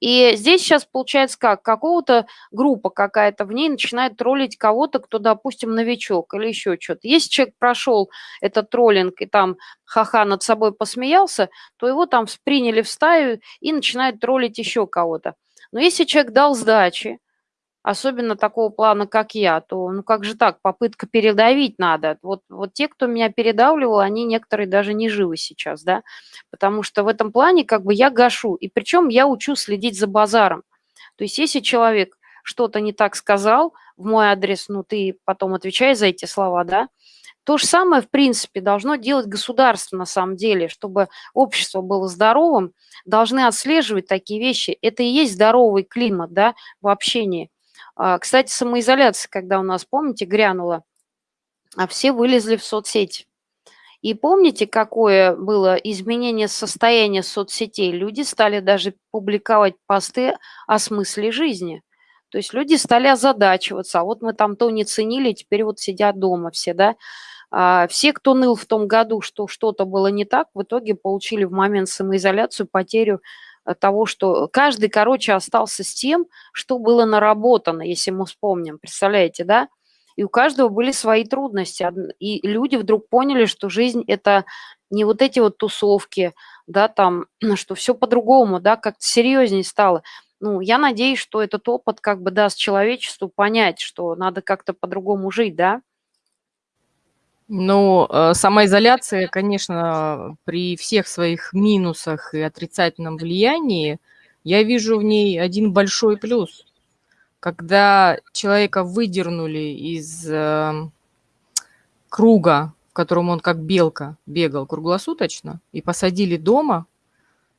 И здесь сейчас получается как? Какого-то группа какая-то в ней начинает троллить кого-то, кто, допустим, новичок или еще что-то. Если человек прошел этот троллинг и там ха-ха над собой посмеялся, то его там приняли в стаю и начинают троллить еще кого-то. Но если человек дал сдачи, особенно такого плана, как я, то ну как же так, попытка передавить надо. Вот, вот те, кто меня передавливал, они некоторые даже не живы сейчас, да, потому что в этом плане как бы я гашу, и причем я учу следить за базаром. То есть если человек что-то не так сказал в мой адрес, ну ты потом отвечай за эти слова, да, то же самое, в принципе, должно делать государство на самом деле, чтобы общество было здоровым, должны отслеживать такие вещи. Это и есть здоровый климат да, в общении. А, кстати, самоизоляция, когда у нас, помните, грянула, а все вылезли в соцсети. И помните, какое было изменение состояния соцсетей? Люди стали даже публиковать посты о смысле жизни. То есть люди стали озадачиваться, а вот мы там то не ценили, теперь вот сидят дома все, да. А, все, кто ныл в том году, что что-то было не так, в итоге получили в момент самоизоляцию потерю того, что каждый, короче, остался с тем, что было наработано, если мы вспомним, представляете, да? И у каждого были свои трудности, и люди вдруг поняли, что жизнь – это не вот эти вот тусовки, да, там, что все по-другому, да, как-то серьезнее стало. Ну, я надеюсь, что этот опыт как бы даст человечеству понять, что надо как-то по-другому жить, да. Ну, э, самоизоляция, конечно, при всех своих минусах и отрицательном влиянии, я вижу в ней один большой плюс. Когда человека выдернули из э, круга, в котором он как белка бегал круглосуточно, и посадили дома,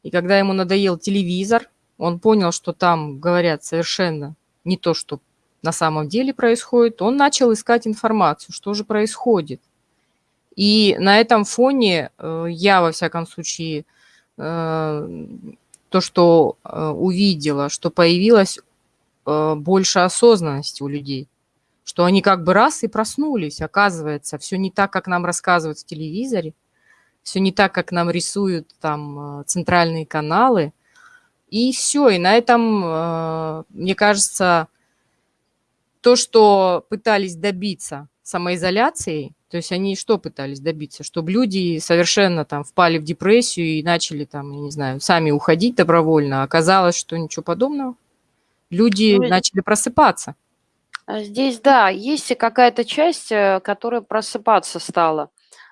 и когда ему надоел телевизор, он понял, что там говорят совершенно не то, что на самом деле происходит, он начал искать информацию, что же происходит. И на этом фоне э, я, во всяком случае, э, то, что э, увидела, что появилась больше осознанности у людей, что они как бы раз и проснулись, оказывается, все не так, как нам рассказывают в телевизоре, все не так, как нам рисуют там центральные каналы, и все, и на этом, мне кажется, то, что пытались добиться самоизоляцией, то есть они что пытались добиться? Чтобы люди совершенно там впали в депрессию и начали там, я не знаю, сами уходить добровольно. Оказалось, что ничего подобного. Люди ну, начали просыпаться. А здесь, да, есть какая-то часть, э, которая просыпаться стала.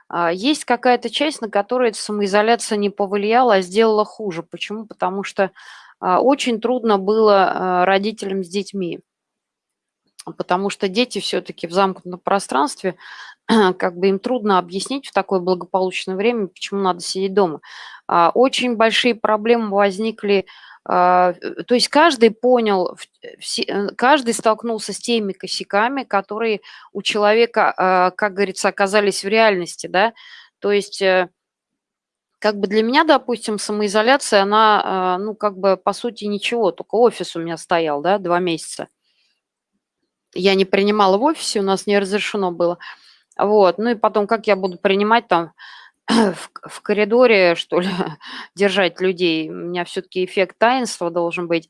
А, есть какая-то часть, на которую эта самоизоляция не повлияла, а сделала хуже. Почему? Потому что а, очень трудно было родителям с детьми потому что дети все-таки в замкнутом пространстве, как бы им трудно объяснить в такое благополучное время, почему надо сидеть дома. А, очень большие проблемы возникли, а, то есть каждый понял, э, каждый столкнулся с теми косяками, которые у человека, а, как говорится, оказались в реальности, да, то есть э, как бы для меня, допустим, самоизоляция, она, ну, как бы, по сути, ничего, только офис у меня стоял, да, два месяца я не принимала в офисе, у нас не разрешено было. Вот, ну и потом, как я буду принимать там в, в коридоре, что ли, держать людей? У меня все-таки эффект таинства должен быть.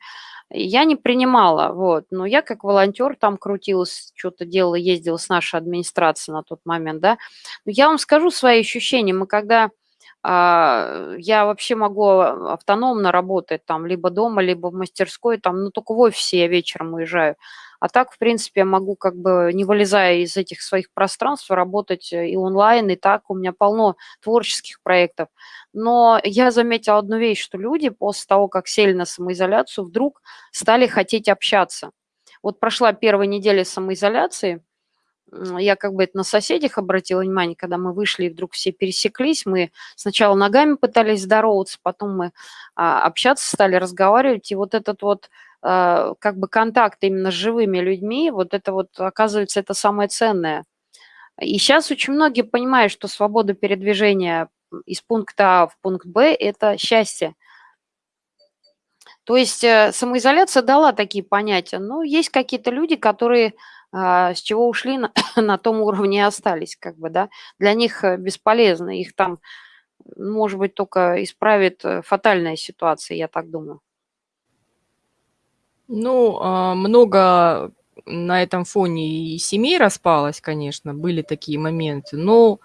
Я не принимала, вот, но я как волонтер там крутилась, что-то делала, ездила с нашей администрацией на тот момент, да. Но я вам скажу свои ощущения. Мы когда а, я вообще могу автономно работать там либо дома, либо в мастерской, там, ну, только в офисе я вечером уезжаю. А так, в принципе, я могу, как бы, не вылезая из этих своих пространств, работать э, и онлайн, и так. У меня полно творческих проектов. Но я заметила одну вещь, что люди после того, как сели на самоизоляцию, вдруг стали хотеть общаться. Вот прошла первая неделя самоизоляции, я как бы это на соседях обратила внимание, когда мы вышли и вдруг все пересеклись, мы сначала ногами пытались здороваться, потом мы а, общаться стали, разговаривать, и вот этот вот как бы контакт именно с живыми людьми, вот это вот, оказывается, это самое ценное. И сейчас очень многие понимают, что свобода передвижения из пункта А в пункт Б – это счастье. То есть э, самоизоляция дала такие понятия. Но есть какие-то люди, которые а, с чего ушли, на, на том уровне и остались, как бы, да. Для них э, бесполезно, их там, может быть, только исправит э, фатальная ситуация, я так думаю. Ну, а, много на этом фоне и семей распалось, конечно, были такие моменты, но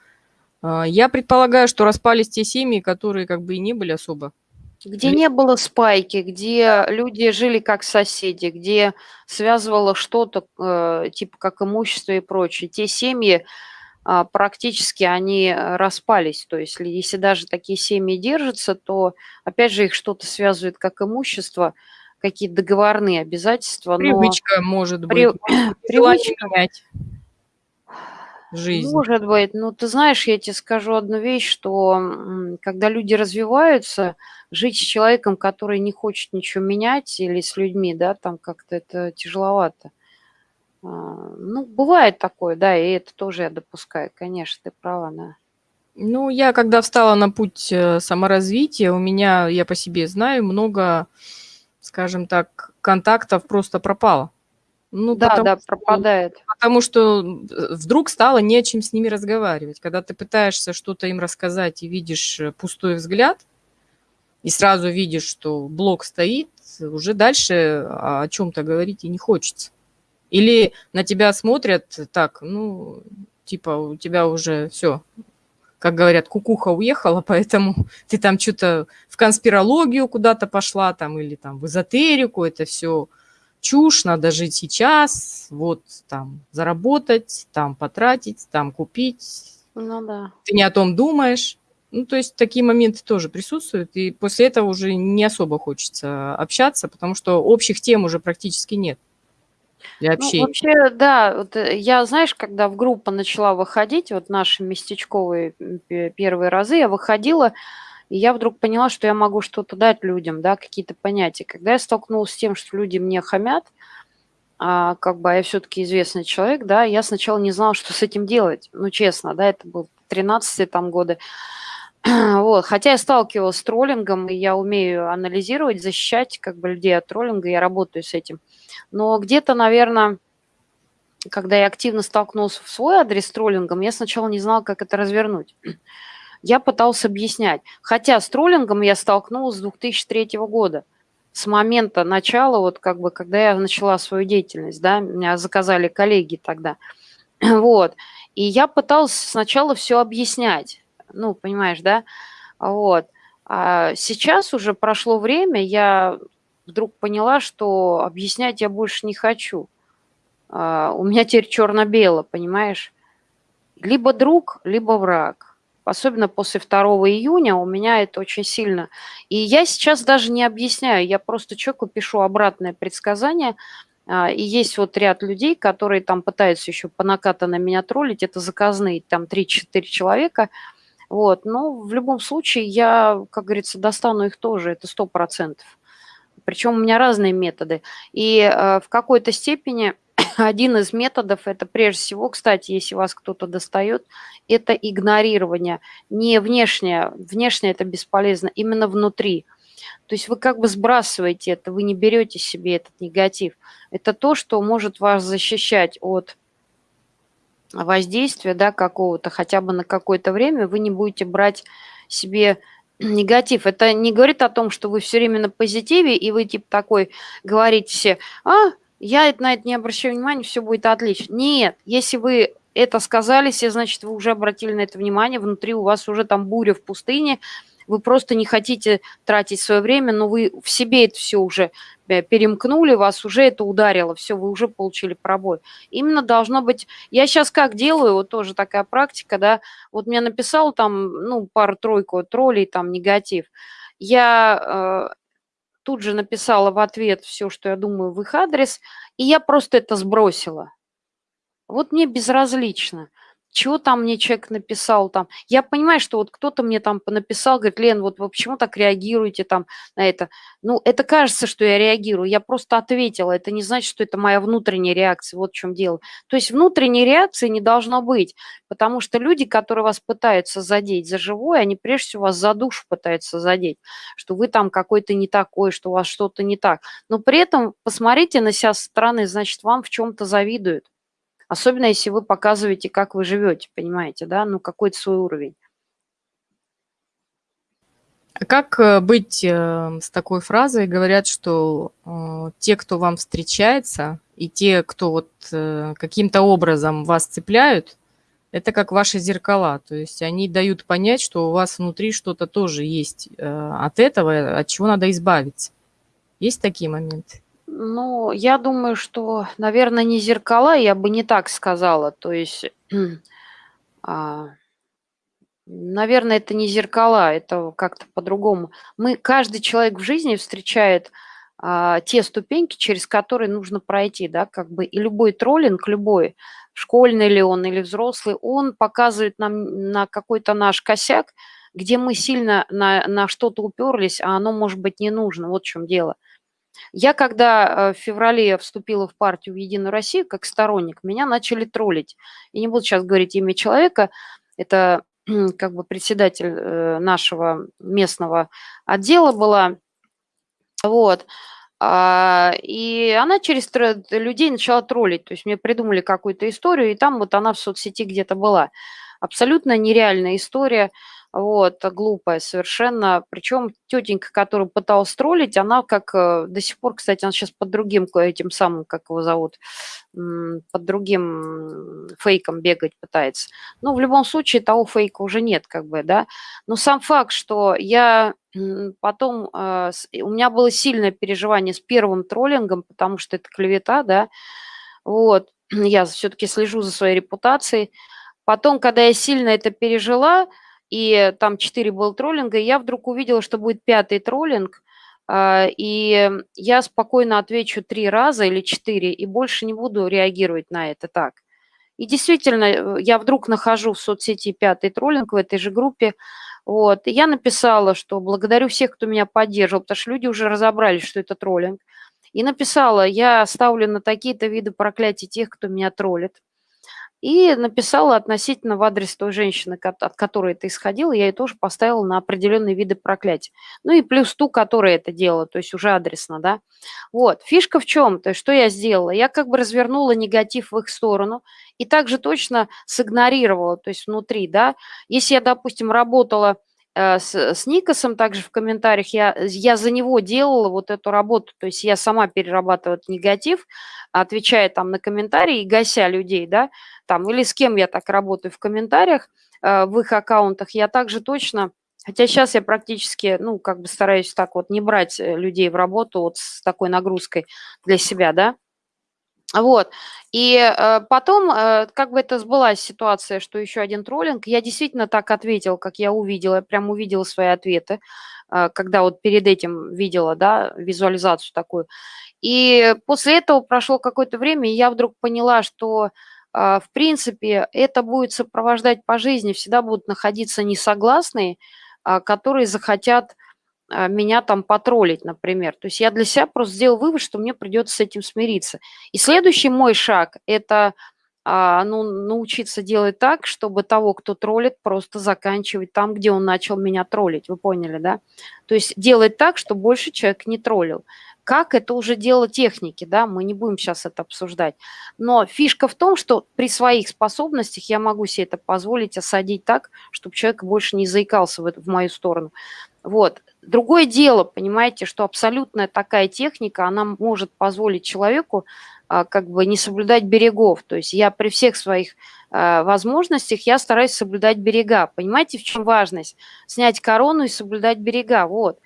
а, я предполагаю, что распались те семьи, которые как бы и не были особо где не было спайки, где люди жили как соседи, где связывало что-то, э, типа как имущество и прочее. Те семьи э, практически они распались. То есть если даже такие семьи держатся, то опять же их что-то связывает как имущество, какие-то договорные обязательства. Привычка но... может быть. При... Привычка. Жизнь. Может быть. Но ты знаешь, я тебе скажу одну вещь, что когда люди развиваются, жить с человеком, который не хочет ничего менять, или с людьми, да, там как-то это тяжеловато. А, ну, бывает такое, да, и это тоже я допускаю, конечно, ты права, да. Ну, я когда встала на путь э, саморазвития, у меня, я по себе знаю, много, скажем так, контактов просто пропало. Ну, Да, потому да, что пропадает. потому что, э, вдруг стало не о чем с ними разговаривать. Когда ты пытаешься что-то им рассказать и видишь, э, пустой взгляд, и сразу видишь, что блок стоит, уже дальше о чём-то говорить и не хочется. Или на тебя смотрят так, ну, типа, у тебя уже всё, как говорят, кукуха уехала, поэтому ты там чё-то в конспирологию куда-то пошла там или там в эзотерику. Это всё чушь, надо жить сейчас, вот там заработать, там потратить, там купить. Ну да. Ты не о том думаешь. Ну, то есть такие моменты тоже присутствуют, и после этого уже не особо хочется общаться, потому что общих тем уже практически нет Ну, вообще, да, вот, э, я, знаешь, когда в группу начала выходить, вот наши местечковые, первые разы, я выходила, и я вдруг поняла, что я могу что-то дать людям, да, какие-то понятия. Когда я столкнулась с тем, что люди мне хамят, а, как бы, а я всё-таки известный человек, да, я сначала не знала, что с этим делать. Ну, честно, да, это было 13 там годы. Вот, хотя я сталкивалась с троллингом, и я умею анализировать, защищать, как бы, людей от троллинга, я работаю с этим. Но где-то, наверно, когда я активно столкнулась в свой адрес с троллингом, я сначала не знала, как это развернуть. Я пыталась объяснять, хотя с троллингом я столкнулась с 2003 года, с момента начала, вот как бы, когда я начала свою деятельность, да, меня заказали коллеги тогда. Вот, и я пыталась сначала всё объяснять, ну, понимаешь, да? Вот, а сейчас уже прошло время, я вдруг поняла, что объяснять я больше не хочу. А, у меня теперь чёрно-бело, понимаешь? Либо друг, либо враг. Особенно после 2 июня у меня это очень сильно. И я сейчас даже не объясняю, я просто человеку пишу обратное предсказание. А, и есть вот ряд людей, которые там пытаются ещё по накатанной меня троллить, это заказные, там 3-4 человека. Вот, но в любом случае я, как говорится, достану их тоже, это 100 %. Причём у меня разные методы. И, э, в какой-то степени один из методов- это прежде всего, кстати, если вас кто-то достаёт, это игнорирование. Не внешнее, внешнее- это бесполезно, именно внутри. То есть вы как бы сбрасываете это, вы не берёте себе этот негатив. Это то, что может вас защищать от воздействия, да, какого-то хотя бы на какое-то время, вы не будете брать себе негатив. Это не говорит о том, что вы всё время на позитиве, и вы типа такой говорите се: "А, я на это не обращаю внимания, всё будет отлично". Нет, если вы это сказали се, значит, вы уже обратили на это внимание, внутри у вас уже там буря в пустыне, вы просто не хотите тратить своё время, но вы в себе это всё уже, э, перемкнули, вас уже это ударило, всё, вы уже получили пробой. Именно должно быть я щас как делаю, вот тоже такая практика, да, вот мне написал там, ну, пару-тройку троллей, там негатив. Я, э, тут же написала в ответ всё, что я думаю в их адрес, и я просто это сбросила. Вот мне безразлично, чё там мне человек написал там. Я понимаю, что вот кто-то мне там понаписал, говорит: "Лен, вот вы почему так реагируете там на это?" Ну, это кажется, что я реагирую, я просто ответила. Это не значит, что это моя внутренняя реакция, вот в чём дело. То есть внутренней реакции не должно быть, потому что люди, которые вас пытаются задеть за живое, они прежде всего вас за душу пытаются задеть, что вы там какой-то не такой, что у вас что-то не так. Но при этом посмотрите на ся со стороны, значит, вам в чём-то завидуют. Особенно если вы показываете, как вы живёте, понимаете, да, ну, какой-то свой уровень. А как, э, быть, э, с такой фразой? Говорят, что, э, те, кто вам встречается, и те, кто вот, э, каким-то образом вас цепляют, это как ваши зеркала. То есть они дают понять, что у вас внутри что-то тоже есть, от этого, от чего надо избавиться. Есть такие моменты? Ну, я думаю, что, наверно, не зеркала, я бы не так сказала. То есть, а, наверно, это не зеркала, это как-то по-другому. Мы каждый человек в жизни встречает, а, те ступеньки, через которые нужно пройти, да, как бы. И любой троллинг, любой, школьный ли он или взрослый, он показывает нам на какой-то наш косяк, где мы сильно на на что-то уперлись, а оно, может быть, не нужно. Вот в чём дело. Я когда, э, в феврале вступила в партию в "Единую Россию" как сторонник, меня начали троллить. Я не буду щас говорить имя человека. Это, как бы председатель, э, нашего местного отдела была. Вот. А, и она через людей начала троллить. То есть мне придумали какую-то историю, и там вот она в соцсети где-то была. Абсолютно нереальная история вот, глупая совершенно. Причем тетенька, которую пыталась троллить, она как э, до сих пор, кстати, она сейчас под другим этим самым, как его зовут, под другим фейком бегать пытается. Ну, в любом случае, того фейка уже нет, как бы, да. Но сам факт, что я потом, э, у меня было сильное переживание с первым троллингом, потому что это клевета, да, вот, я все-таки слежу за своей репутацией. Потом, когда я сильно это пережила, и там 4 было троллинга, и я вдруг увидела, что будет пятый троллинг, а, и я спокойно отвечу три раза или четыре, и больше не буду реагировать на это так. И действительно, э, я вдруг нахожу в соцсети пятый троллинг в этой же группе, вот, и я написала, что благодарю всех, кто меня поддерживал, потому что люди уже разобрались, что это троллинг. И написала, я ставлю на такие-то виды проклятий тех, кто меня троллит. И написала относительно в адрес той женщины, от которой это исходило, я ей тоже поставила на определенные виды проклятий. Ну и плюс ту, которая это делала, то есть уже адресно, да. Вот, фишка в чем? То есть что я сделала? Я как бы развернула негатив в их сторону и также точно сигнорировала, то есть внутри, да. Если я, допустим, работала с, с Никосом также в комментариях, я, я за него делала вот эту работу, то есть я сама перерабатываю этот негатив, отвечая там на комментарии и гася людей, да, там, или с кем я так работаю в комментариях, э, в их аккаунтах, я также точно, хотя сейчас я практически, ну, как бы стараюсь так вот не брать э, людей в работу вот с такой нагрузкой для себя, да, вот. И э, потом, э, как бы это сбылась ситуация, что еще один троллинг, я действительно так ответила, как я увидела, прям увидела свои ответы, э, когда вот перед этим видела, да, визуализацию такую. И после этого прошло какое-то время, и я вдруг поняла, что, э, в принципе, это будет сопровождать по жизни, всегда будут находиться несогласные, э, которые захотят меня там потроллить, например. То есть я для себя просто сделал вывод, что мне придется с этим смириться. И следующий мой шаг – это а, ну, научиться делать так, чтобы того, кто троллит, просто заканчивать там, где он начал меня троллить. Вы поняли, да? То есть делать так, чтобы больше человек не троллил. Как это уже дело техники, да, мы не будем сейчас это обсуждать. Но фишка в том, что при своих способностях я могу себе это позволить осадить так, чтобы человек больше не заикался в, эту, в мою сторону. Вот. Другое дело, понимаете, что абсолютная такая техника, она может позволить человеку а, как бы не соблюдать берегов. То есть я при всех своих а, возможностях, я стараюсь соблюдать берега. Понимаете, в чем важность? Снять корону и соблюдать берега. Вот.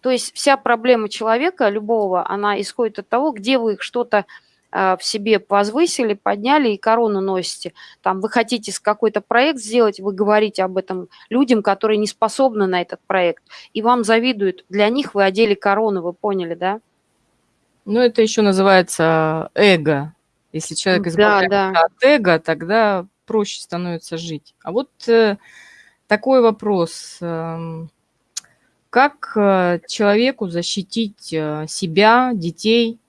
То есть вся проблема человека, любого, она исходит от того, где вы что-то в себе возвысили, подняли и корону носите. Там вы хотите какой-то проект сделать, вы говорите об этом людям, которые не способны на этот проект, и вам завидуют. Для них вы одели корону, вы поняли, да? Ну, это еще называется эго. Если человек избавляется да, да. от эго, тогда проще становится жить. А вот э, такой вопрос. Э, как э, человеку защитить э, себя, детей а,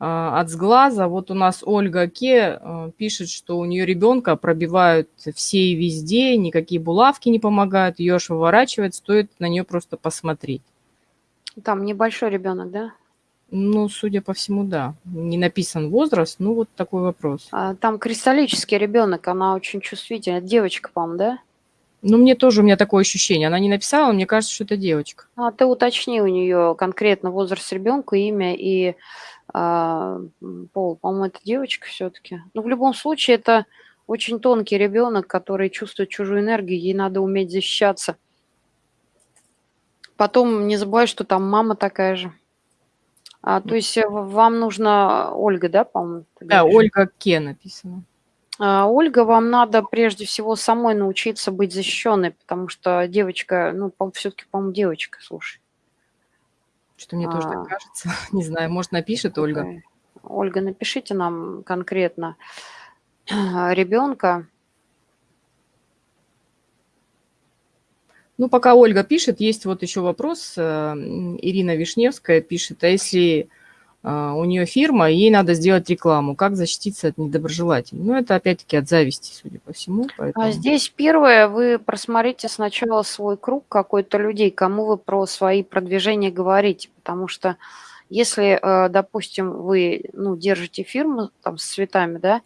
от сглаза. Вот у нас Ольга Ке а, пишет, что у нее ребенка пробивают все и везде, никакие булавки не помогают, ее аж выворачивает, стоит на нее просто посмотреть. Там небольшой ребенок, да? Ну, судя по всему, да. Не написан возраст, ну вот такой вопрос. А, там кристаллический ребенок, она очень чувствительная. Девочка, по-моему, да? Ну, мне тоже, у меня такое ощущение. Она не написала, мне кажется, что это девочка. А ты уточни у нее конкретно возраст ребенка, имя и а, пол. По-моему, это девочка все-таки. Но ну, в любом случае, это очень тонкий ребенок, который чувствует чужую энергию, ей надо уметь защищаться. Потом не забывай, что там мама такая же. А, то есть э, вам нужно Ольга, да, по-моему? Да, Ольга Ке написано. А, Ольга, вам надо прежде всего самой научиться быть защищенной, потому что девочка, ну, все-таки, по-моему, девочка, слушай. Что мне тоже так а. кажется. Не знаю, может, напишет Ольга. Ольга, напишите нам конкретно ребенка. Ну, пока Ольга пишет, есть вот еще вопрос. Э, Ирина Вишневская пишет, а если а, у нее фирма, и ей надо сделать рекламу. Как защититься от недоброжелателей? Ну, это опять-таки от зависти, судя по всему. А поэтому... А здесь первое, вы просмотрите сначала свой круг какой-то людей, кому вы про свои продвижения говорите, потому что если, э, допустим, вы ну, держите фирму там, с цветами, да,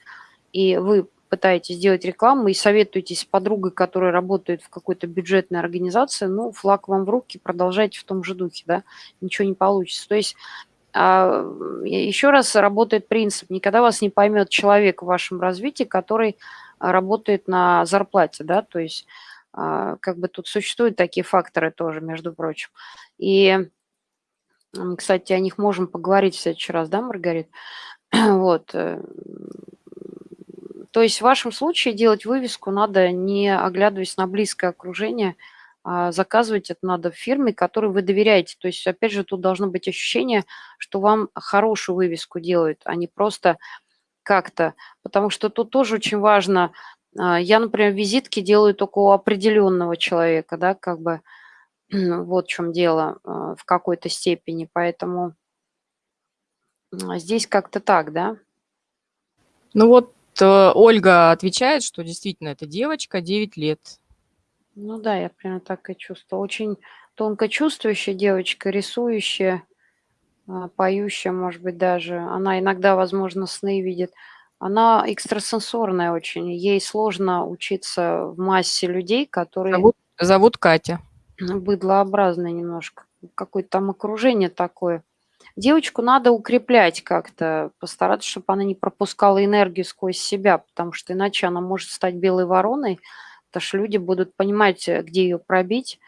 и вы пытаетесь сделать рекламу и советуетесь с подругой, которая работает в какой-то бюджетной организации, ну, флаг вам в руки, продолжайте в том же духе, да, ничего не получится. То есть а, еще раз работает принцип, никогда вас не поймет человек в вашем развитии, который работает на зарплате, да, то есть а, как бы тут существуют такие факторы тоже, между прочим. И, кстати, о них можем поговорить в следующий раз, да, Маргарит? Вот. Э, то есть в вашем случае делать вывеску надо, не оглядываясь на близкое окружение, а заказывать это надо в фирме, которой вы доверяете. То есть, опять же, тут должно быть ощущение, что вам хорошую вывеску делают, а не просто как-то. Потому что тут тоже очень важно. А, я, например, визитки делаю только у определенного человека, да, как бы вот в чем дело а, в какой-то степени. Поэтому здесь как-то так, да. Ну вот Э, Ольга отвечает, что действительно это девочка, 9 лет. Ну да, я прямо так и чувствую. Очень тонко чувствующая девочка, рисующая, а, поющая, может быть, даже. Она иногда, возможно, сны видит. Она экстрасенсорная очень. Ей сложно учиться в массе людей, которые... Зовут, зовут Катя. Быдлообразная немножко. Какое-то там окружение такое. Девочку надо укреплять как-то, постараться, чтобы она не пропускала энергию сквозь себя, потому что иначе она может стать белой вороной, потому что люди будут понимать, э, где ее пробить.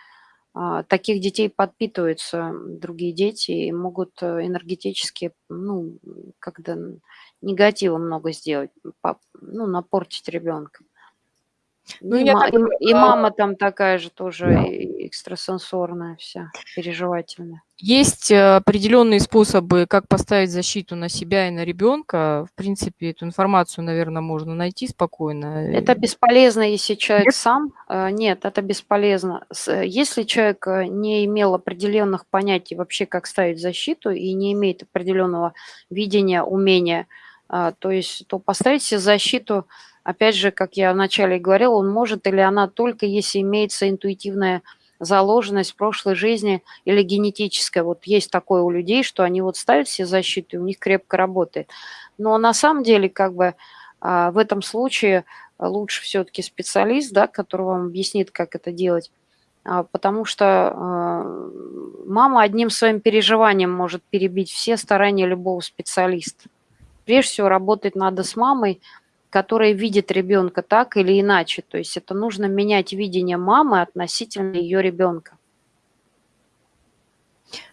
А, таких детей подпитываются другие дети и могут э, энергетически, ну, когда негатива много сделать, ну, напортить ребенка. Ну, и, я ма- так... и, и мама там такая же тоже да. экстрасенсорная вся, переживательная. Есть э, определенные способы, как поставить защиту на себя и на ребенка. В принципе, эту информацию, наверное, можно найти спокойно. Это бесполезно, если человек Нет? сам. Э, нет, это бесполезно. Если человек э, не имел определенных понятий вообще, как ставить защиту, и не имеет определенного видения, умения, то есть, то поставить себе защиту Опять же, как я вначале говорил, он может или она только если имеется интуитивная заложенность в прошлой жизни или генетическая. Вот есть такое у людей, что они вот ставят себе защиту, и у них крепко работает. Но на самом деле, как бы а, в этом случае лучше все-таки специалист, да, который вам объяснит, как это делать. А, потому что а, мама одним своим переживанием может перебить все старания любого специалиста. Прежде всего, работать надо с мамой, которая видит ребенка так или иначе. То есть это нужно менять видение мамы относительно ее ребенка.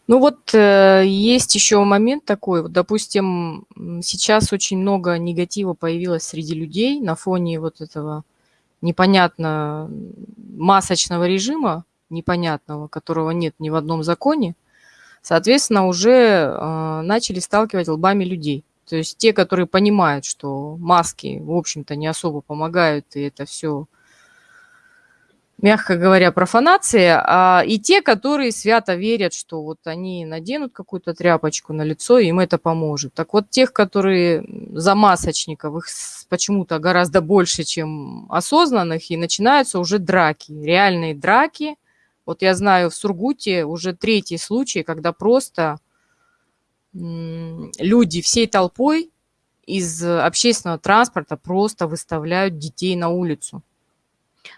Ну вот э, есть еще момент такой, вот, допустим, сейчас очень много негатива появилось среди людей на фоне вот этого непонятно масочного режима, непонятного, которого нет ни в одном законе, соответственно, уже э, начали сталкивать лбами людей. То есть те, которые понимают, что маски, в общем-то, не особо помогают, и это все, мягко говоря, профанация, а и те, которые свято верят, что вот они наденут какую-то тряпочку на лицо, и им это поможет. Так вот, тех, которые за масочников, их почему-то гораздо больше, чем осознанных, и начинаются уже драки, реальные драки. Вот я знаю, в Сургуте уже третий случай, когда просто люди всей толпой из общественного транспорта просто выставляют детей на улицу.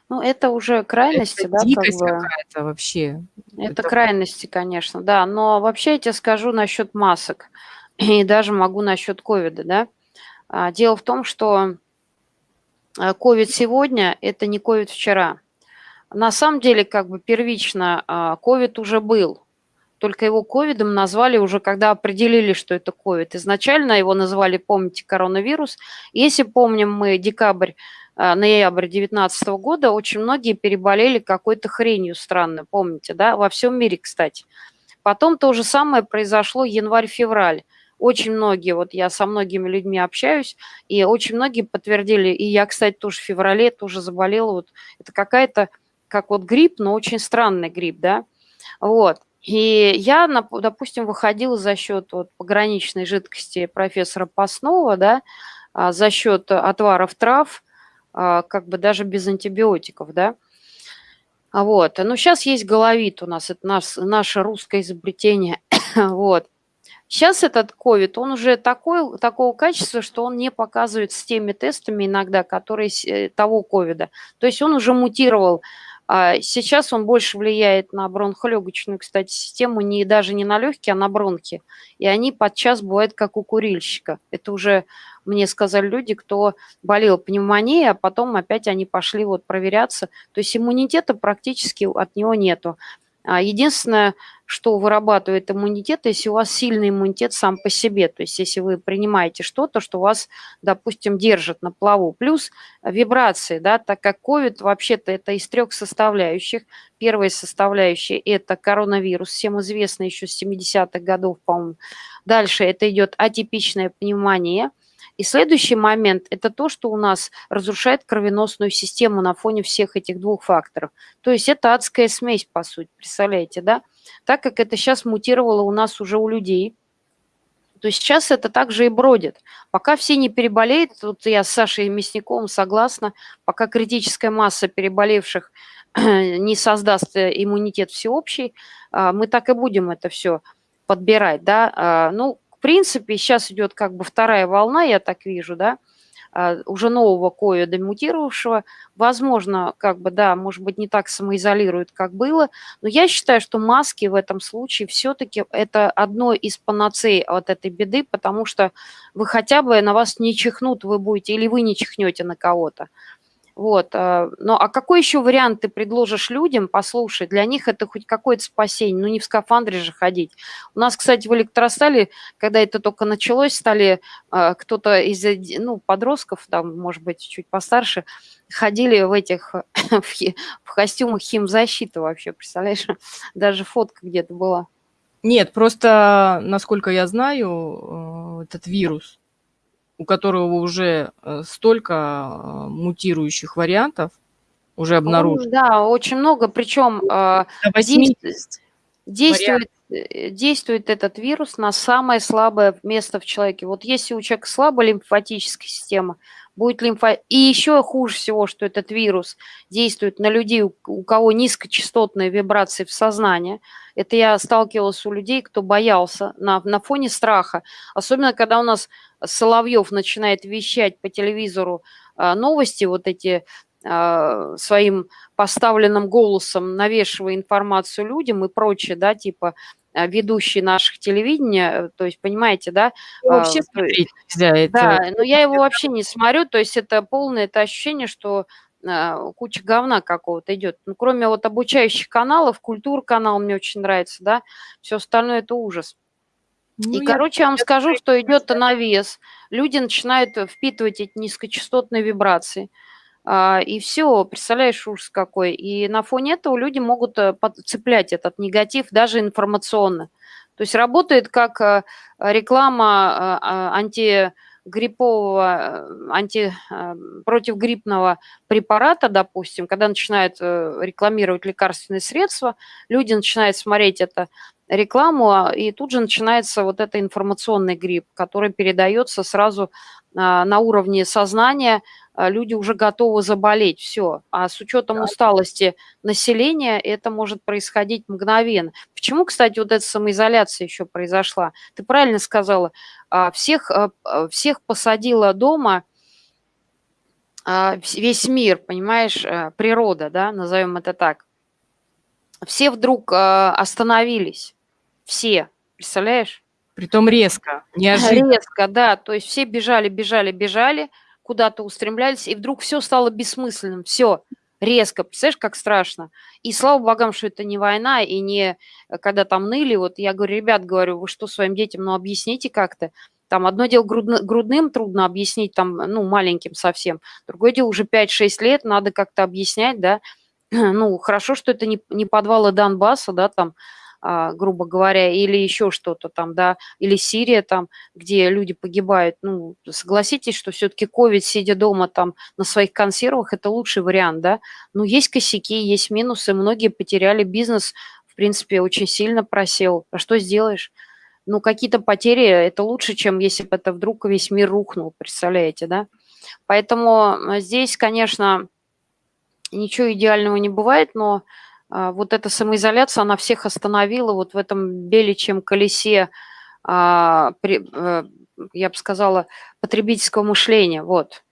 Ну, это уже крайности, это да? Дикость как бы. какая-то вообще. Это, это крайности, конечно, да. Но вообще я тебе скажу насчет масок. И даже могу насчет ковида, да. А, дело в том, что а, ковид сегодня – это не ковид вчера. На самом деле, как бы первично, а, ковид уже был только его ковидом назвали уже, когда определили, что это ковид. Изначально его называли, помните, коронавирус. Если помним мы декабрь, э, ноябрь 2019 года, очень многие переболели какой-то хренью странной, помните, да, во всем мире, кстати. Потом то же самое произошло январь-февраль. Очень многие, вот я со многими людьми общаюсь, и очень многие подтвердили, и я, кстати, тоже в феврале тоже заболела, вот это какая-то, как вот грипп, но очень странный грипп, да, вот. И я, допустим, выходила за счет вот пограничной жидкости профессора Паснова, да, а, за счет отваров трав, а, как бы даже без антибиотиков, да. А вот. Ну, сейчас есть головит у нас, это наш, наше русское изобретение. вот. Сейчас этот ковид, он уже такой, такого качества, что он не показывает с теми тестами иногда, которые э, того ковида. То есть он уже мутировал а сейчас он больше влияет на бронхолегочную, кстати, систему, не, даже не на легкие, а на бронхи. И они подчас бывают как у курильщика. Это уже мне сказали люди, кто болел пневмонией, а потом опять они пошли вот проверяться. То есть иммунитета практически от него нету. А единственное, что вырабатывает иммунитет, если у вас сильный иммунитет сам по себе, то есть если вы принимаете что-то, что вас, допустим, держит на плаву. Плюс вибрации, да, так как COVID вообще-то это из трех составляющих. Первая составляющая – это коронавирус, всем известно еще с 70-х годов, по-моему. Дальше это идет атипичная пневмония – и следующий момент – это то, что у нас разрушает кровеносную систему на фоне всех этих двух факторов. То есть это адская смесь, по сути, представляете, да? Так как это сейчас мутировало у нас уже у людей, то сейчас это также и бродит. Пока все не переболеют, вот я с Сашей Мясниковым согласна, пока критическая масса переболевших не создаст э, иммунитет всеобщий, а, мы так и будем это все подбирать, да. А, ну, принципе, сейчас идет как бы вторая волна, я так вижу, да, а, уже нового ковида мутировавшего. Возможно, как бы, да, может быть, не так самоизолирует, как было, но я считаю, что маски в этом случае все-таки это одно из панацей от этой беды, потому что вы хотя бы на вас не чихнут, вы будете, или вы не чихнете на кого-то. Вот. Э, ну, а какой еще вариант ты предложишь людям? Послушай, для них это хоть какое-то спасение. Ну, не в скафандре же ходить. У нас, кстати, в электростале, когда это только началось, стали э, кто-то из ну, подростков, там, может быть, чуть постарше, ходили в этих, в костюмах химзащиты вообще, представляешь? Даже фотка где-то была. Нет, просто, насколько я знаю, э, этот вирус, у которого уже э, столько э, мутирующих вариантов уже обнаружено. Да, очень много, причем э, действует, действует этот вирус на самое слабое место в человеке. Вот если у человека слабая лимфатическая система, будет лимфа... И еще хуже всего, что этот вирус действует на людей, у кого низкочастотные вибрации в сознании. Это я сталкивалась у людей, кто боялся на, на фоне страха. Особенно, когда у нас Соловьев начинает вещать по телевизору а, новости, вот эти а, своим поставленным голосом навешивая информацию людям и прочее, да, типа а, ведущие наших телевидения, то есть, понимаете, да? вообще смотреть нельзя. Да, но я его вообще не смотрю, то есть это полное это ощущение, что куча говна какого-то идет. Ну, кроме вот обучающих каналов, культур канал мне очень нравится, да, все остальное это ужас. Ну, и, короче, я вам скажу, что идет навес. Люди начинают э, впитывать эти низкочастотные вибрации. А, и все, представляешь, ужас какой. И на фоне этого люди могут э, цеплять этот негатив даже информационно. То есть работает как э, реклама а, антигриппового, анти, противогриппного препарата, допустим, когда начинают рекламировать лекарственные средства, люди начинают смотреть это рекламу, а, и тут же начинается вот это информационный грипп, который передается сразу а, на уровне сознания, а, люди уже готовы заболеть, все. А с учетом усталости населения это может происходить мгновенно. Почему, кстати, вот эта самоизоляция еще произошла? Ты правильно сказала, всех, всех посадила дома весь мир, понимаешь, природа, да, назовем это так. Все вдруг остановились все, представляешь? Притом резко, неожиданно. Резко, да. То есть все бежали, бежали, бежали, куда-то устремлялись, и вдруг все стало бессмысленным. Все, резко. Представляешь, как страшно. И слава богам, что это не война, и не э, когда там ныли. Вот я говорю, ребят, говорю, вы что своим детям, ну объясните как-то. Там одно дело грудно, грудным трудно объяснить, там, ну, маленьким совсем. Другое дело уже 5-6 лет, надо как-то объяснять, да. Ну, хорошо, что это не, не подвалы Донбасса, да, там, а, грубо говоря, или еще что-то там, да, или Сирия там, где люди погибают. Ну, согласитесь, что все-таки ковид, сидя дома там на своих консервах, это лучший вариант, да. Но есть косяки, есть минусы, многие потеряли бизнес в принципе, очень сильно просел. А что сделаешь? Ну, какие-то потери – это лучше, чем если бы это вдруг весь мир рухнул, представляете, да? Поэтому здесь, конечно, ничего идеального не бывает, но а, вот эта самоизоляция, она всех остановила вот в этом беличьем колесе, а, а, я бы сказала, потребительского мышления, вот.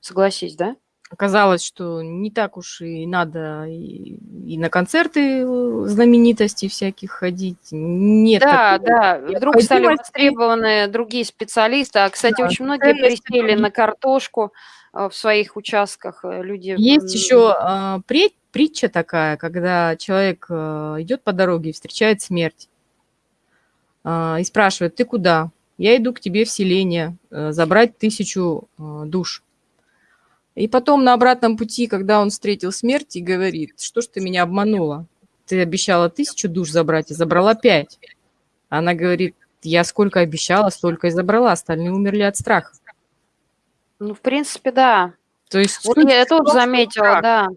Согласись, да? Оказалось, что не так уж и надо и, и на концерты э, знаменитостей всяких ходить. Нет да, да. Вдруг стали востребованы другие специалисты. А, кстати, да, очень многие пересели на картошку э, в своих участках. Э, люди... Есть еще а, притча такая, когда человек идет по дороге и встречает смерть. А, и спрашивает, ты куда? Я иду к тебе в селение забрать тысячу душ. И потом на обратном пути, когда он встретил смерть, и говорит, что ж ты меня обманула? Ты обещала тысячу душ забрать, и забрала пять. Она говорит, я сколько обещала, столько и забрала, остальные умерли от страха. Ну, в принципе, да. То есть вот я тоже заметила, да.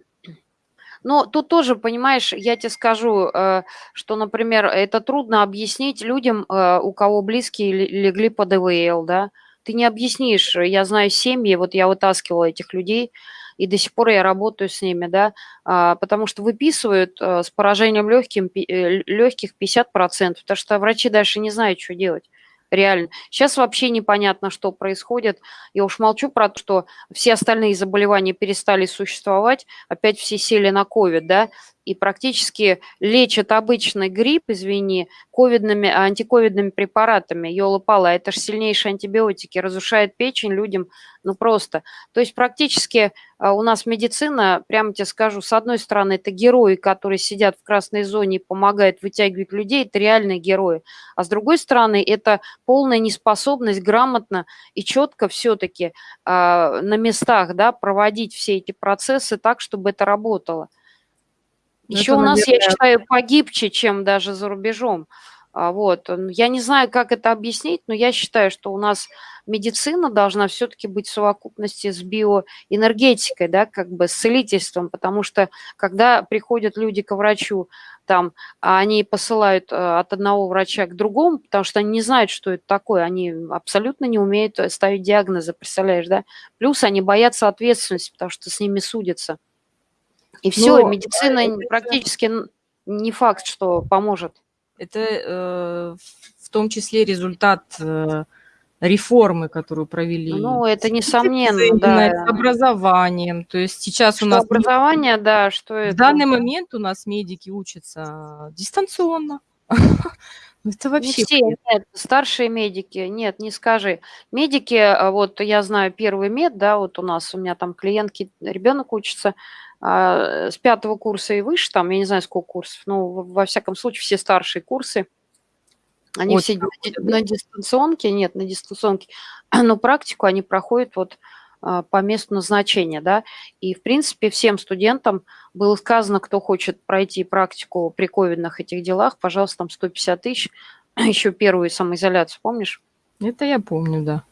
Но тут тоже, понимаешь, я тебе скажу, э, что, например, это трудно объяснить людям, э, у кого близкие легли под ИВЛ, да, ты не объяснишь. Я знаю семьи, вот я вытаскивала этих людей, и до сих пор я работаю с ними, да, а, потому что выписывают а, с поражением легким, э, легких 50%, потому что врачи дальше не знают, что делать реально. Сейчас вообще непонятно, что происходит. Я уж молчу про то, что все остальные заболевания перестали существовать, опять все сели на ковид, да, и практически лечат обычный грипп, извини, ковидными, антиковидными препаратами. Ёлы-палы, это же сильнейшие антибиотики, разрушает печень людям, ну просто. То есть практически у нас медицина, прямо тебе скажу, с одной стороны, это герои, которые сидят в красной зоне и помогают вытягивать людей, это реальные герои. А с другой стороны, это полная неспособность грамотно и четко все-таки а, на местах да, проводить все эти процессы так, чтобы это работало. Ну, Еще это, у нас, наверное... я считаю, погибче, чем даже за рубежом. А, вот. Я не знаю, как это объяснить, но я считаю, что у нас медицина должна все-таки быть в совокупности с биоэнергетикой, да, как бы с целительством, потому что когда приходят люди к врачу, там, а они посылают э, от одного врача к другому, потому что они не знают, что это такое, они абсолютно не умеют э, ставить диагнозы, представляешь, да? Плюс они боятся ответственности, потому что с ними судятся. И все, Но, медицина это... практически не факт, что поможет. Это э, в том числе результат э, реформы, которую провели. Ну, это несомненно, да. С образованием. То есть сейчас что у нас... Образование, да, что это? В данный момент у нас медики учатся дистанционно. Это вообще... Не все, нет, старшие медики, нет, не скажи. Медики, а вот я знаю первый мед, да, вот у нас, у меня там клиентки, ребенок учится, а, с пятого курса и выше, там, я не знаю, сколько курсов, но во всяком случае все старшие курсы, они вот, все на дистанционке, нет, на дистанционке, но практику они проходят вот а, по месту назначения, да, и, в принципе, всем студентам было сказано, кто хочет пройти практику при ковидных этих делах, пожалуйста, там 150 тысяч, еще первую самоизоляцию, помнишь? Это я помню, да.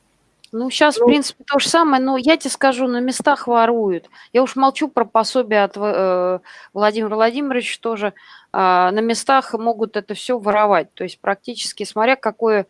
Ну, сейчас, ну, в принципе, то же самое, но я тебе скажу, на местах воруют. Я уж молчу про пособие от э, Владимира Владимировича тоже. Э, на местах могут это все воровать. То есть практически, смотря какое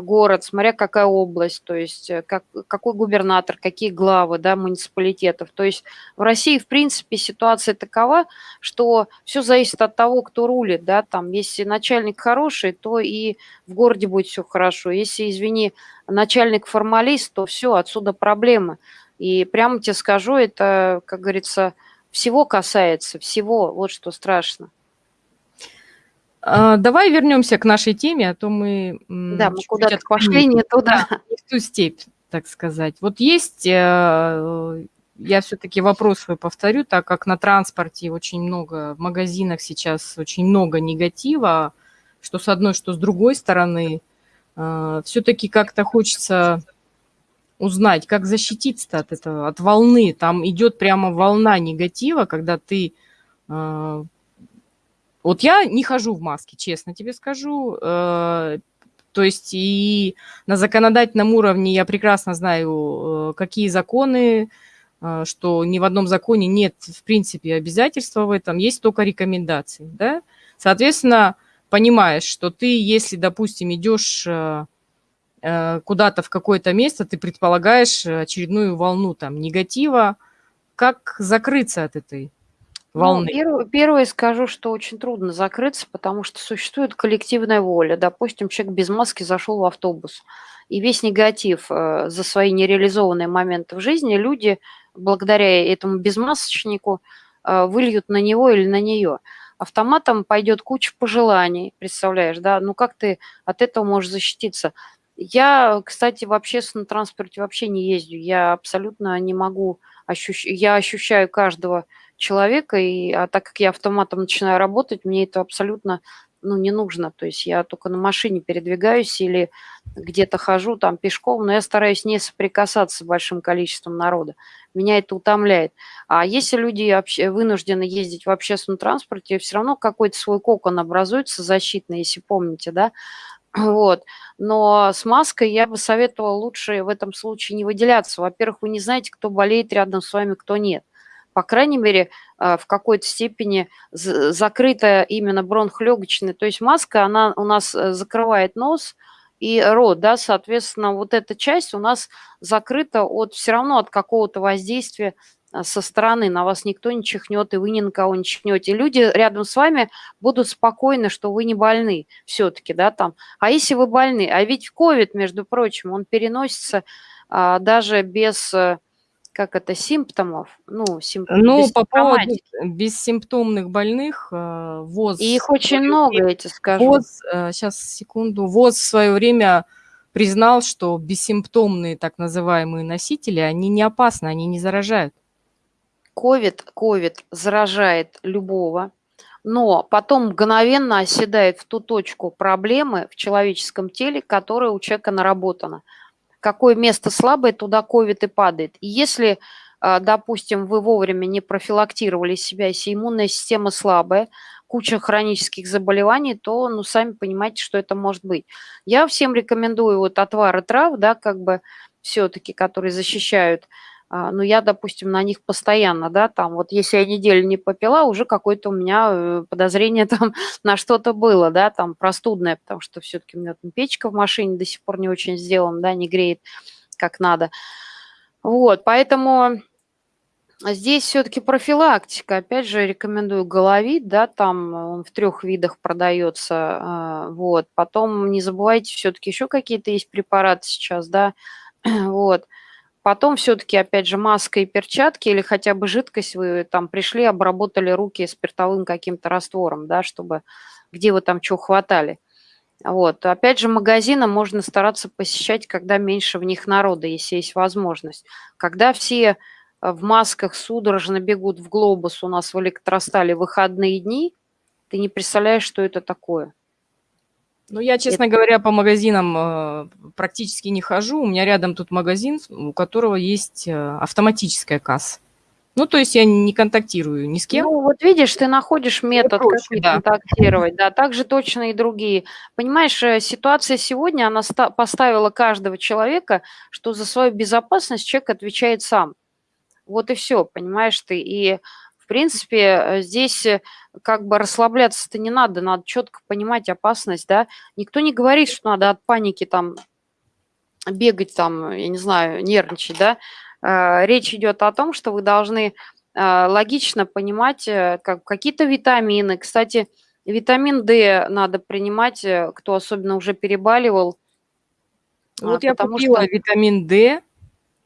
город, смотря какая область, то есть э, как, какой губернатор, какие главы да, муниципалитетов. То есть в России, в принципе, ситуация такова, что все зависит от того, кто рулит. Да, там, если начальник хороший, то и в городе будет все хорошо. Если, извини, начальник формалист, то все, отсюда проблемы. И прямо тебе скажу, это, как говорится, всего касается, всего, вот что страшно. А, давай вернемся к нашей теме, а то мы... Да, мы куда-то пошли не туда. Не в ту степь, так сказать. Вот есть, э, я все-таки вопрос свой повторю, так как на транспорте очень много, в магазинах сейчас очень много негатива, что с одной, что с другой стороны, э, все-таки как-то хочется узнать, как защититься от этого, от волны. Там идет прямо волна негатива, когда ты э, вот я не хожу в маске, честно тебе скажу. Э, то есть и на законодательном уровне я прекрасно знаю, э, какие законы, э, что ни в одном законе нет, в принципе, обязательства в этом, есть только рекомендации, да. Соответственно, понимаешь, что ты, если, допустим, идешь куда-то в какое-то место, ты предполагаешь очередную волну там негатива. Как закрыться от этой Ну, волны? первое, первое скажу, что очень трудно закрыться, потому что существует коллективная воля. Допустим, человек без маски зашел в автобус, и весь негатив э, за свои нереализованные моменты в жизни люди, благодаря этому безмасочнику, э, выльют на него или на нее. Автоматом пойдет куча пожеланий, представляешь, да? Ну как ты от этого можешь защититься? Я, кстати, в общественном транспорте вообще не ездю. Я абсолютно не могу ощущать. Я ощущаю каждого человека, и, а так как я автоматом начинаю работать, мне это абсолютно ну, не нужно. То есть я только на машине передвигаюсь или где-то хожу там пешком, но я стараюсь не соприкасаться с большим количеством народа. Меня это утомляет. А если люди вынуждены ездить в общественном транспорте, все равно какой-то свой кокон образуется защитный, если помните, да, вот. Но с маской я бы советовала лучше в этом случае не выделяться. Во-первых, вы не знаете, кто болеет рядом с вами, кто нет. По крайней мере, а, в какой-то степени закрыта именно бронхолегочная. То есть маска, она у нас э, закрывает нос и рот, да, соответственно, вот эта часть у нас закрыта от все равно от какого-то воздействия а, со стороны, на вас никто не чихнет, и вы ни на кого не чихнете. Люди рядом с вами будут спокойны, что вы не больны все-таки, да, там. А если вы больны? А ведь COVID, между прочим, он переносится а, даже без, э, как это, симптомов, ну, симп... ну по поводу бессимптомных больных, э, ВОЗ... И их очень много, я тебе скажу. ВОЗ, сейчас, э, секунду, ВОЗ в свое время признал, что бессимптомные так называемые носители, они не опасны, они не заражают. Ковид, ковид заражает любого, но потом мгновенно оседает в ту точку проблемы в человеческом теле, которая у человека наработана. Какое место слабое, туда ковид и падает. И если, а, допустим, вы вовремя не профилактировали себя, если иммунная система слабая, куча хронических заболеваний, то, ну, сами понимаете, что это может быть. Я всем рекомендую вот отвары трав, да, как бы все-таки, которые защищают а, ну, я, допустим, на них постоянно, да, там, вот если я неделю не попила, уже какое-то у меня э, подозрение там на что-то было, да, там, простудное, потому что все-таки у меня там печка в машине до сих пор не очень сделана, да, не греет как надо. Вот, поэтому здесь все-таки профилактика. Опять же, рекомендую головит, да, там он в трех видах продается, а, вот. Потом не забывайте, все-таки еще какие-то есть препараты сейчас, да, вот. Потом все-таки, опять же, маска и перчатки или хотя бы жидкость вы там пришли, обработали руки спиртовым каким-то раствором, да, чтобы где вы там что хватали. Вот. Опять же, магазины можно стараться посещать, когда меньше в них народа, если есть возможность. Когда все э, в масках судорожно бегут в глобус у нас в электростале выходные дни, ты не представляешь, что это такое. Ну, я, честно это... говоря, по магазинам э, практически не хожу. У меня рядом тут магазин, у которого есть э, автоматическая касса. Ну, то есть я не контактирую ни с кем. Ну, вот видишь, ты находишь метод, проще, как да. контактировать. Да, так же точно и другие. Понимаешь, э, ситуация сегодня, она поставила каждого человека, что за свою безопасность человек отвечает сам. Вот и все, понимаешь ты. И в принципе, здесь как бы расслабляться-то не надо, надо четко понимать опасность, да. Никто не говорит, что надо от паники там бегать там, я не знаю, нервничать, да. Э, речь идет о том, что вы должны логично понимать как, какие-то витамины. Кстати, витамин D надо принимать, кто особенно уже перебаливал. Вот я купила что... витамин D,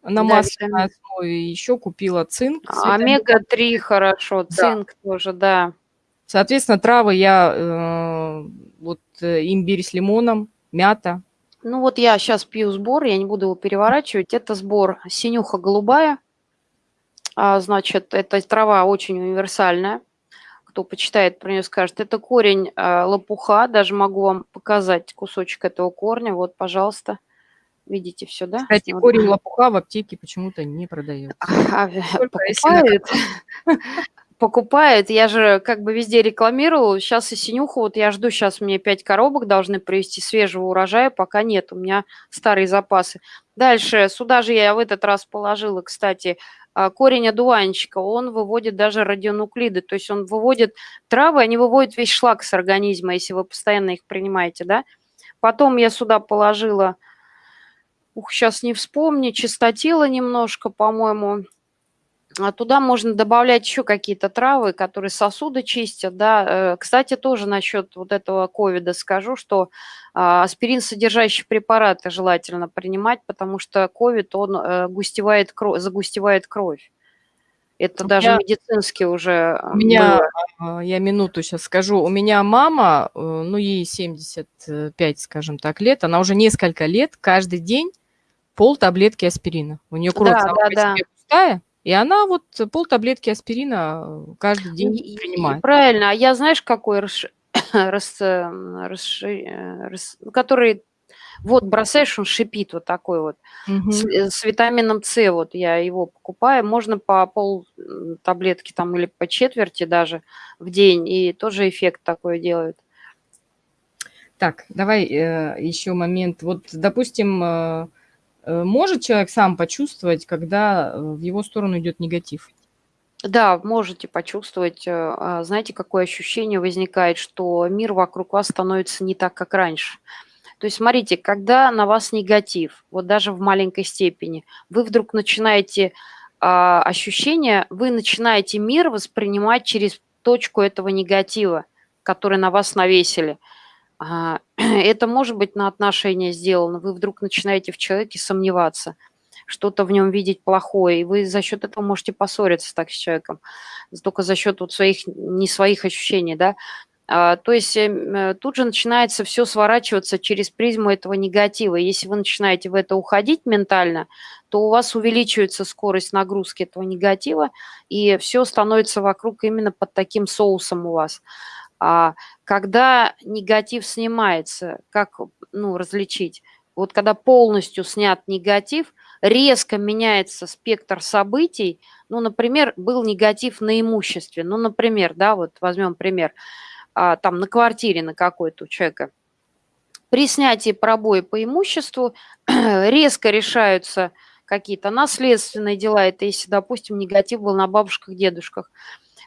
на да, масляной основе еще купила цинк. А, омега-3 хорошо, цинк да. тоже, да. Соответственно, травы я, э, вот э, имбирь с лимоном, мята. Ну вот я сейчас пью сбор, я не буду его переворачивать. Это сбор синюха голубая. А, значит, эта трава очень универсальная. Кто почитает про нее, скажет. Это корень э, лопуха, даже могу вам показать кусочек этого корня. Вот, пожалуйста. Видите все, да? Кстати, вот. корень лопуха в аптеке почему-то не продается. А, покупают. Покупает. Я же как бы везде рекламировала. Сейчас и синюху, вот я жду, сейчас мне 5 коробок должны привезти свежего урожая, пока нет, у меня старые запасы. Дальше, сюда же я в этот раз положила, кстати, а, корень одуванчика, он выводит даже радионуклиды, то есть он выводит травы, они выводят весь шлак с организма, если вы постоянно их принимаете, да. Потом я сюда положила, ух, сейчас не вспомню, чистотила немножко, по-моему, туда можно добавлять еще какие-то травы, которые сосуды чистят, да. Э, кстати, тоже насчет вот этого ковида скажу, что а, аспирин содержащие препараты желательно принимать, потому что ковид, он э, густевает кровь, загустевает кровь. Это у даже меня, медицински уже У меня, было. я минуту сейчас скажу, у меня мама, э, ну ей 75, скажем так, лет, она уже несколько лет каждый день пол таблетки аспирина. У нее кровь да, да, да. пустая, и она вот пол таблетки аспирина э, каждый день и, принимает. Правильно. А я знаешь, какой рас, рас, рас, рас, который вот бросаешь, он шипит вот такой вот угу. с, э, с витамином С. Вот я его покупаю. Можно по пол таблетки там или по четверти даже в день, и тоже эффект такой делает. Так, давай э, еще момент. Вот, допустим, э, Э, может человек сам почувствовать, когда э, в его сторону идет негатив? Да, можете почувствовать. Э, а, знаете, какое ощущение возникает, что мир вокруг вас становится не так, как раньше. То есть, смотрите, когда на вас негатив, вот даже в маленькой степени, вы вдруг начинаете а, ощущение, вы начинаете мир воспринимать через точку этого негатива, который на вас навесили – это может быть на отношения сделано. Вы вдруг начинаете в человеке сомневаться, что-то в нем видеть плохое, и вы за счет этого можете поссориться так с человеком, только за счет вот своих, не своих ощущений, да. А, то есть эм, э, тут же начинается все сворачиваться через призму этого негатива. Если вы начинаете в это уходить ментально, то у вас увеличивается скорость нагрузки этого негатива, и все становится вокруг именно под таким соусом у вас. А когда негатив снимается, как ну, различить? Вот когда полностью снят негатив, резко меняется спектр событий. Ну, например, был негатив на имуществе. Ну, например, да, вот возьмем пример, а, там на квартире на какой-то у человека. При снятии пробоя по имуществу резко решаются какие-то наследственные дела. Это если, допустим, негатив был на бабушках, дедушках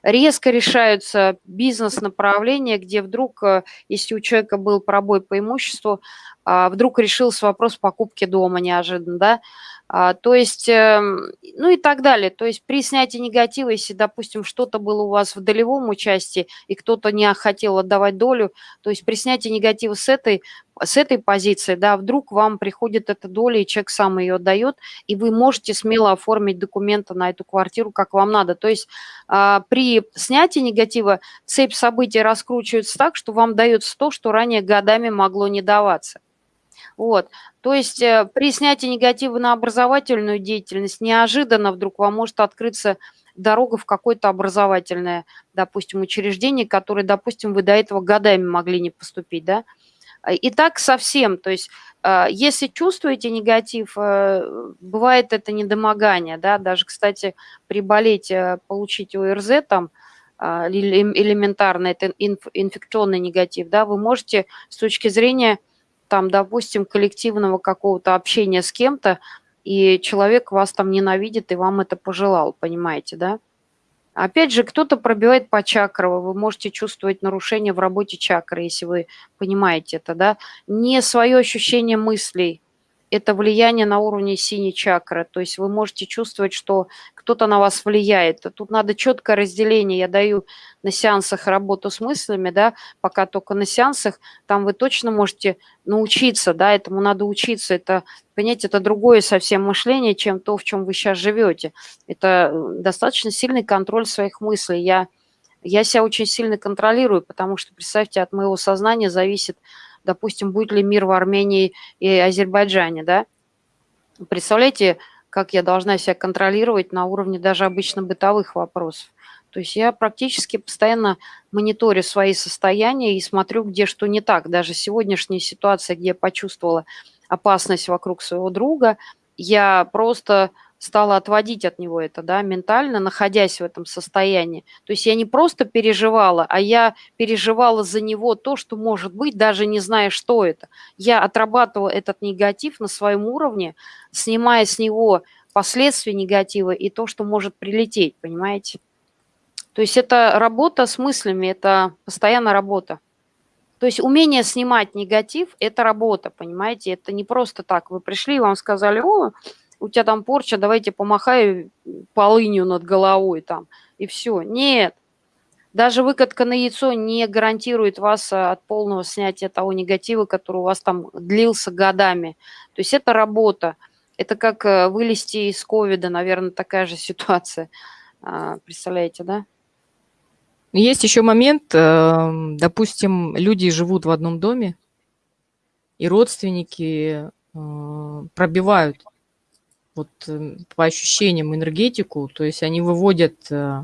резко решаются бизнес-направления, где вдруг, э, если у человека был пробой по имуществу, а, вдруг решился вопрос покупки дома неожиданно, да, то есть, эм, ну и так далее. То есть при снятии негатива, если, допустим, что-то было у вас в долевом участии, и кто-то не хотел отдавать долю, то есть при снятии негатива с этой, с этой позиции, да, вдруг вам приходит эта доля, и человек сам ее отдает, и вы можете смело оформить документы на эту квартиру, как вам надо. То есть а, при снятии негатива цепь событий раскручивается так, что вам дается то, что ранее годами могло не даваться. Вот. То есть э, при снятии негатива на образовательную деятельность неожиданно вдруг вам может открыться дорога в какое-то образовательное, допустим, учреждение, которое, допустим, вы до этого годами могли не поступить, да. И так совсем, то есть э, если чувствуете негатив, э, бывает это недомогание, да, даже, кстати, приболеть, получить ОРЗ там, элементарно, это инфекционный негатив, да, вы можете с точки зрения там, допустим, коллективного какого-то общения с кем-то, и человек вас там ненавидит и вам это пожелал, понимаете, да? Опять же, кто-то пробивает по чакрам, вы можете чувствовать нарушение в работе чакры, если вы понимаете это, да? Не свое ощущение мыслей, это влияние на уровне синей чакры. То есть вы можете чувствовать, что кто-то на вас влияет. Тут надо четкое разделение. Я даю на сеансах работу с мыслями, да, пока только на сеансах, там вы точно можете научиться, да, этому надо учиться. Это, понимаете, это другое совсем мышление, чем то, в чем вы сейчас живете. Это достаточно сильный контроль своих мыслей. Я, я себя очень сильно контролирую, потому что, представьте, от моего сознания зависит допустим, будет ли мир в Армении и Азербайджане, да? Представляете, как я должна себя контролировать на уровне даже обычно бытовых вопросов. То есть я практически постоянно мониторю свои состояния и смотрю, где что не так. Даже сегодняшняя ситуация, где я почувствовала опасность вокруг своего друга, я просто стала отводить от него это, да, ментально, находясь в этом состоянии. То есть я не просто переживала, а я переживала за него то, что может быть, даже не зная, что это. Я отрабатывала этот негатив на своем уровне, снимая с него последствий негатива и то, что может прилететь, понимаете? То есть это работа с мыслями, это постоянно работа. То есть умение снимать негатив – это работа, понимаете? Это не просто так. Вы пришли, вам сказали, о, у тебя там порча, давайте помахай полынью над головой там, и все. Нет. Даже выкатка на яйцо не гарантирует вас а, от полного снятия того негатива, который у вас там длился годами. То есть это работа. Это как э, вылезти из ковида, наверное, такая же ситуация. А, представляете, да? Есть еще момент, эм, допустим, люди живут в одном доме, и родственники э, пробивают вот э, по ощущениям энергетику, то есть они выводят э,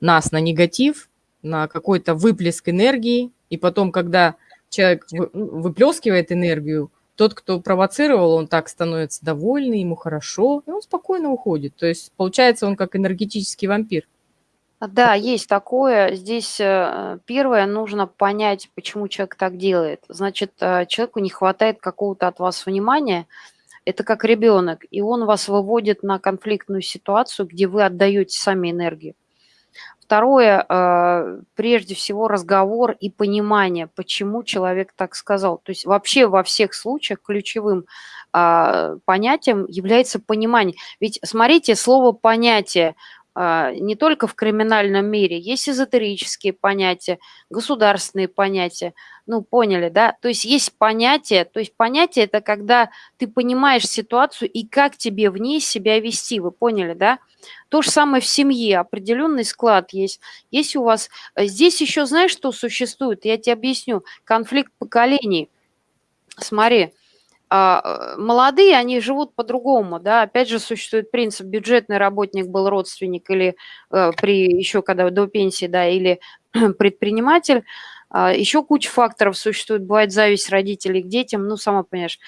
нас на негатив, на какой-то выплеск энергии, и потом, когда человек ну, выплескивает энергию, тот, кто провоцировал, он так становится довольный, ему хорошо, и он спокойно уходит. То есть получается он как энергетический вампир. Да, есть такое. Здесь э, первое, нужно понять, почему человек так делает. Значит, э, человеку не хватает какого-то от вас внимания. Это как ребенок, и он вас выводит на конфликтную ситуацию, где вы отдаете сами энергию. Второе, э, прежде всего, разговор и понимание, почему человек так сказал. То есть вообще во всех случаях ключевым а, понятием является понимание. Ведь смотрите, слово «понятие» не только в криминальном мире, есть эзотерические понятия, государственные понятия, ну, поняли, да? То есть есть понятие, то есть понятие – это когда ты понимаешь ситуацию и как тебе в ней себя вести, вы поняли, да? То же самое в семье, определенный склад есть. Есть у вас… Э, здесь еще знаешь, что существует? Я тебе объясню. Конфликт поколений. Смотри, а, молодые, они живут по-другому, да, опять же существует принцип, бюджетный работник был родственник или э, при еще когда до пенсии, да, или предприниматель, а, еще куча факторов существует, бывает зависть родителей к детям, ну, сама понимаешь.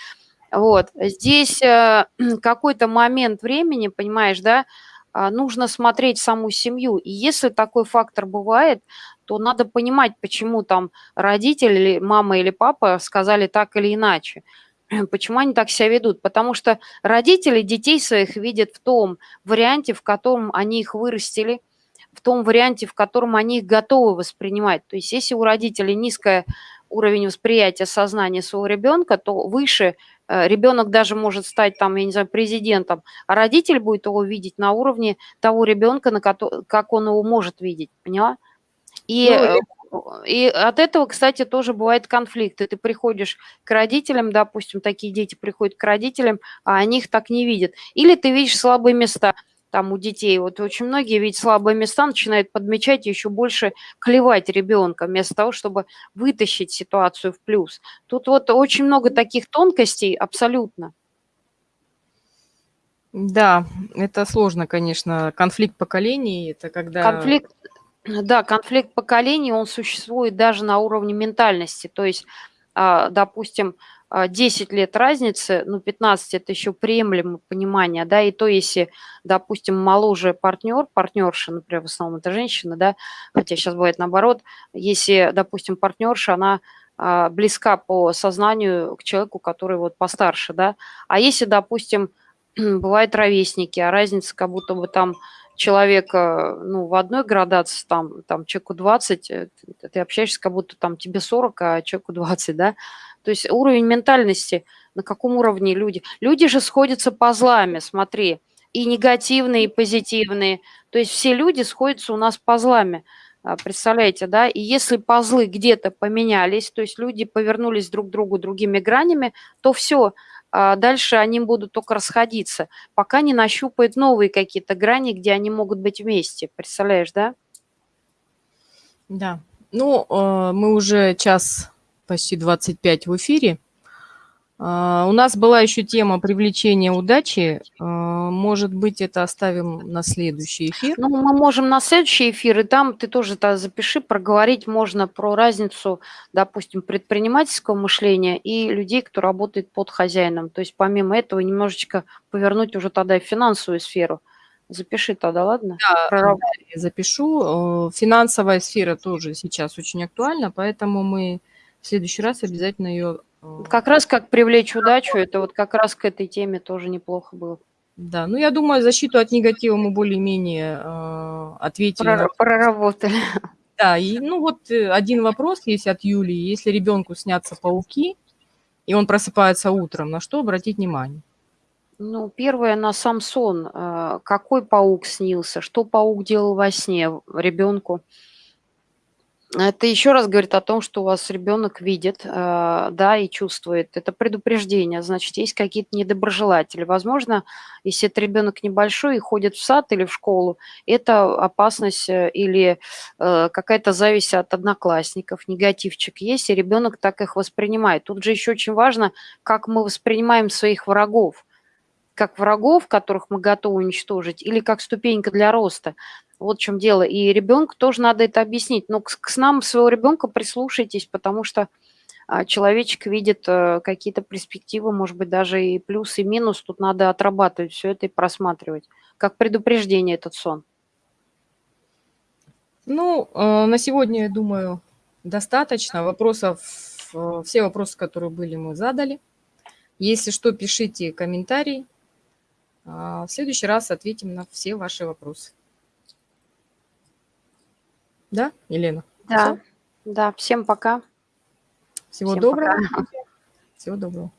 Вот, здесь э, какой-то момент времени, понимаешь, да, а, нужно смотреть саму семью, и если такой фактор бывает, то надо понимать, почему там родители, мама или папа сказали так или иначе. Почему они так себя ведут? Потому что родители детей своих видят в том варианте, в котором они их вырастили, в том варианте, в котором они их готовы воспринимать. То есть если у родителей низкий уровень восприятия сознания своего ребенка, то выше э, ребенок даже может стать там, я не знаю, президентом, а родитель будет его видеть на уровне того ребенка, на который, как он его может видеть, поняла? И ну, э, и от этого, кстати, тоже бывает конфликты. Ты приходишь к родителям, допустим, такие дети приходят к родителям, а они их так не видят. Или ты видишь слабые места там у детей. Вот очень многие видят слабые места, начинают подмечать и еще больше клевать ребенка, вместо того, чтобы вытащить ситуацию в плюс. Тут вот очень много таких тонкостей абсолютно. Да, это сложно, конечно. Конфликт поколений, это когда... Конфликт, да, конфликт поколений, он существует даже на уровне ментальности. То есть, а, допустим, 10 а, лет разницы, ну, 15 – это еще приемлемое понимание, да, и то, если, допустим, моложе партнер, партнерша, например, в основном это женщина, да, хотя сейчас бывает наоборот, если, допустим, партнерша, она а, близка по сознанию к человеку, который вот постарше, да, а если, допустим, бывают ровесники, а разница как будто бы там человека, ну, в одной градации, там, там человеку 20, э, ты общаешься, как будто там тебе 40, а человеку 20, да? То есть уровень ментальности, на каком уровне люди? Люди же сходятся по злами, смотри, и негативные, и позитивные. То есть все люди сходятся у нас по злами. А, представляете, да? И если пазлы где-то поменялись, то есть люди повернулись друг к другу другими гранями, то все, а дальше они будут только расходиться, пока не нащупают новые какие-то грани, где они могут быть вместе. Представляешь, да? Да. Ну, э, мы уже час почти 25 в эфире. А, у нас была еще тема привлечения удачи. А, может быть, это оставим на следующий эфир? Ну, мы можем на следующий эфир, и там ты тоже -то запиши, проговорить можно про разницу, допустим, предпринимательского мышления и людей, кто работает под хозяином. То есть помимо этого немножечко повернуть уже тогда и финансовую сферу. Запиши тогда, ладно? Да, я запишу. Э, финансовая сфера тоже сейчас очень актуальна, поэтому мы в следующий раз обязательно ее как раз как привлечь удачу, это вот как раз к этой теме тоже неплохо было. Да, ну, я думаю, защиту от негатива мы более-менее, э, ответили на Прора проработали. Да, и, ну, вот, э, один вопрос есть от Юлии. Если ребенку снятся пауки, и он просыпается утром, на что обратить внимание? Ну, первое, на сам сон. Э, какой паук снился, что паук делал во сне ребенку. Это еще раз говорит о том, что у вас ребенок видит, э, да, и чувствует. Это предупреждение, значит, есть какие-то недоброжелатели. Возможно, если это ребенок небольшой и ходит в сад или в школу, это опасность э, или э, какая-то зависть от одноклассников, негативчик есть, и ребенок так их воспринимает. Тут же еще очень важно, как мы воспринимаем своих врагов как врагов, которых мы готовы уничтожить, или как ступенька для роста. Вот в чем дело. И ребенку тоже надо это объяснить. Но к, к снам своего ребенка прислушайтесь, потому что а, человечек видит а, какие-то перспективы, может быть, даже и плюс, и минус. Тут надо отрабатывать все это и просматривать. Как предупреждение этот сон. Ну, э, на сегодня, я думаю, достаточно. Вопросов, э, все вопросы, которые были, мы задали. Если что, пишите комментарии. А, в следующий раз ответим на все ваши вопросы. Да, Елена? Да, Все? да. Всем пока. Всего Всем доброго. Пока. Всего доброго.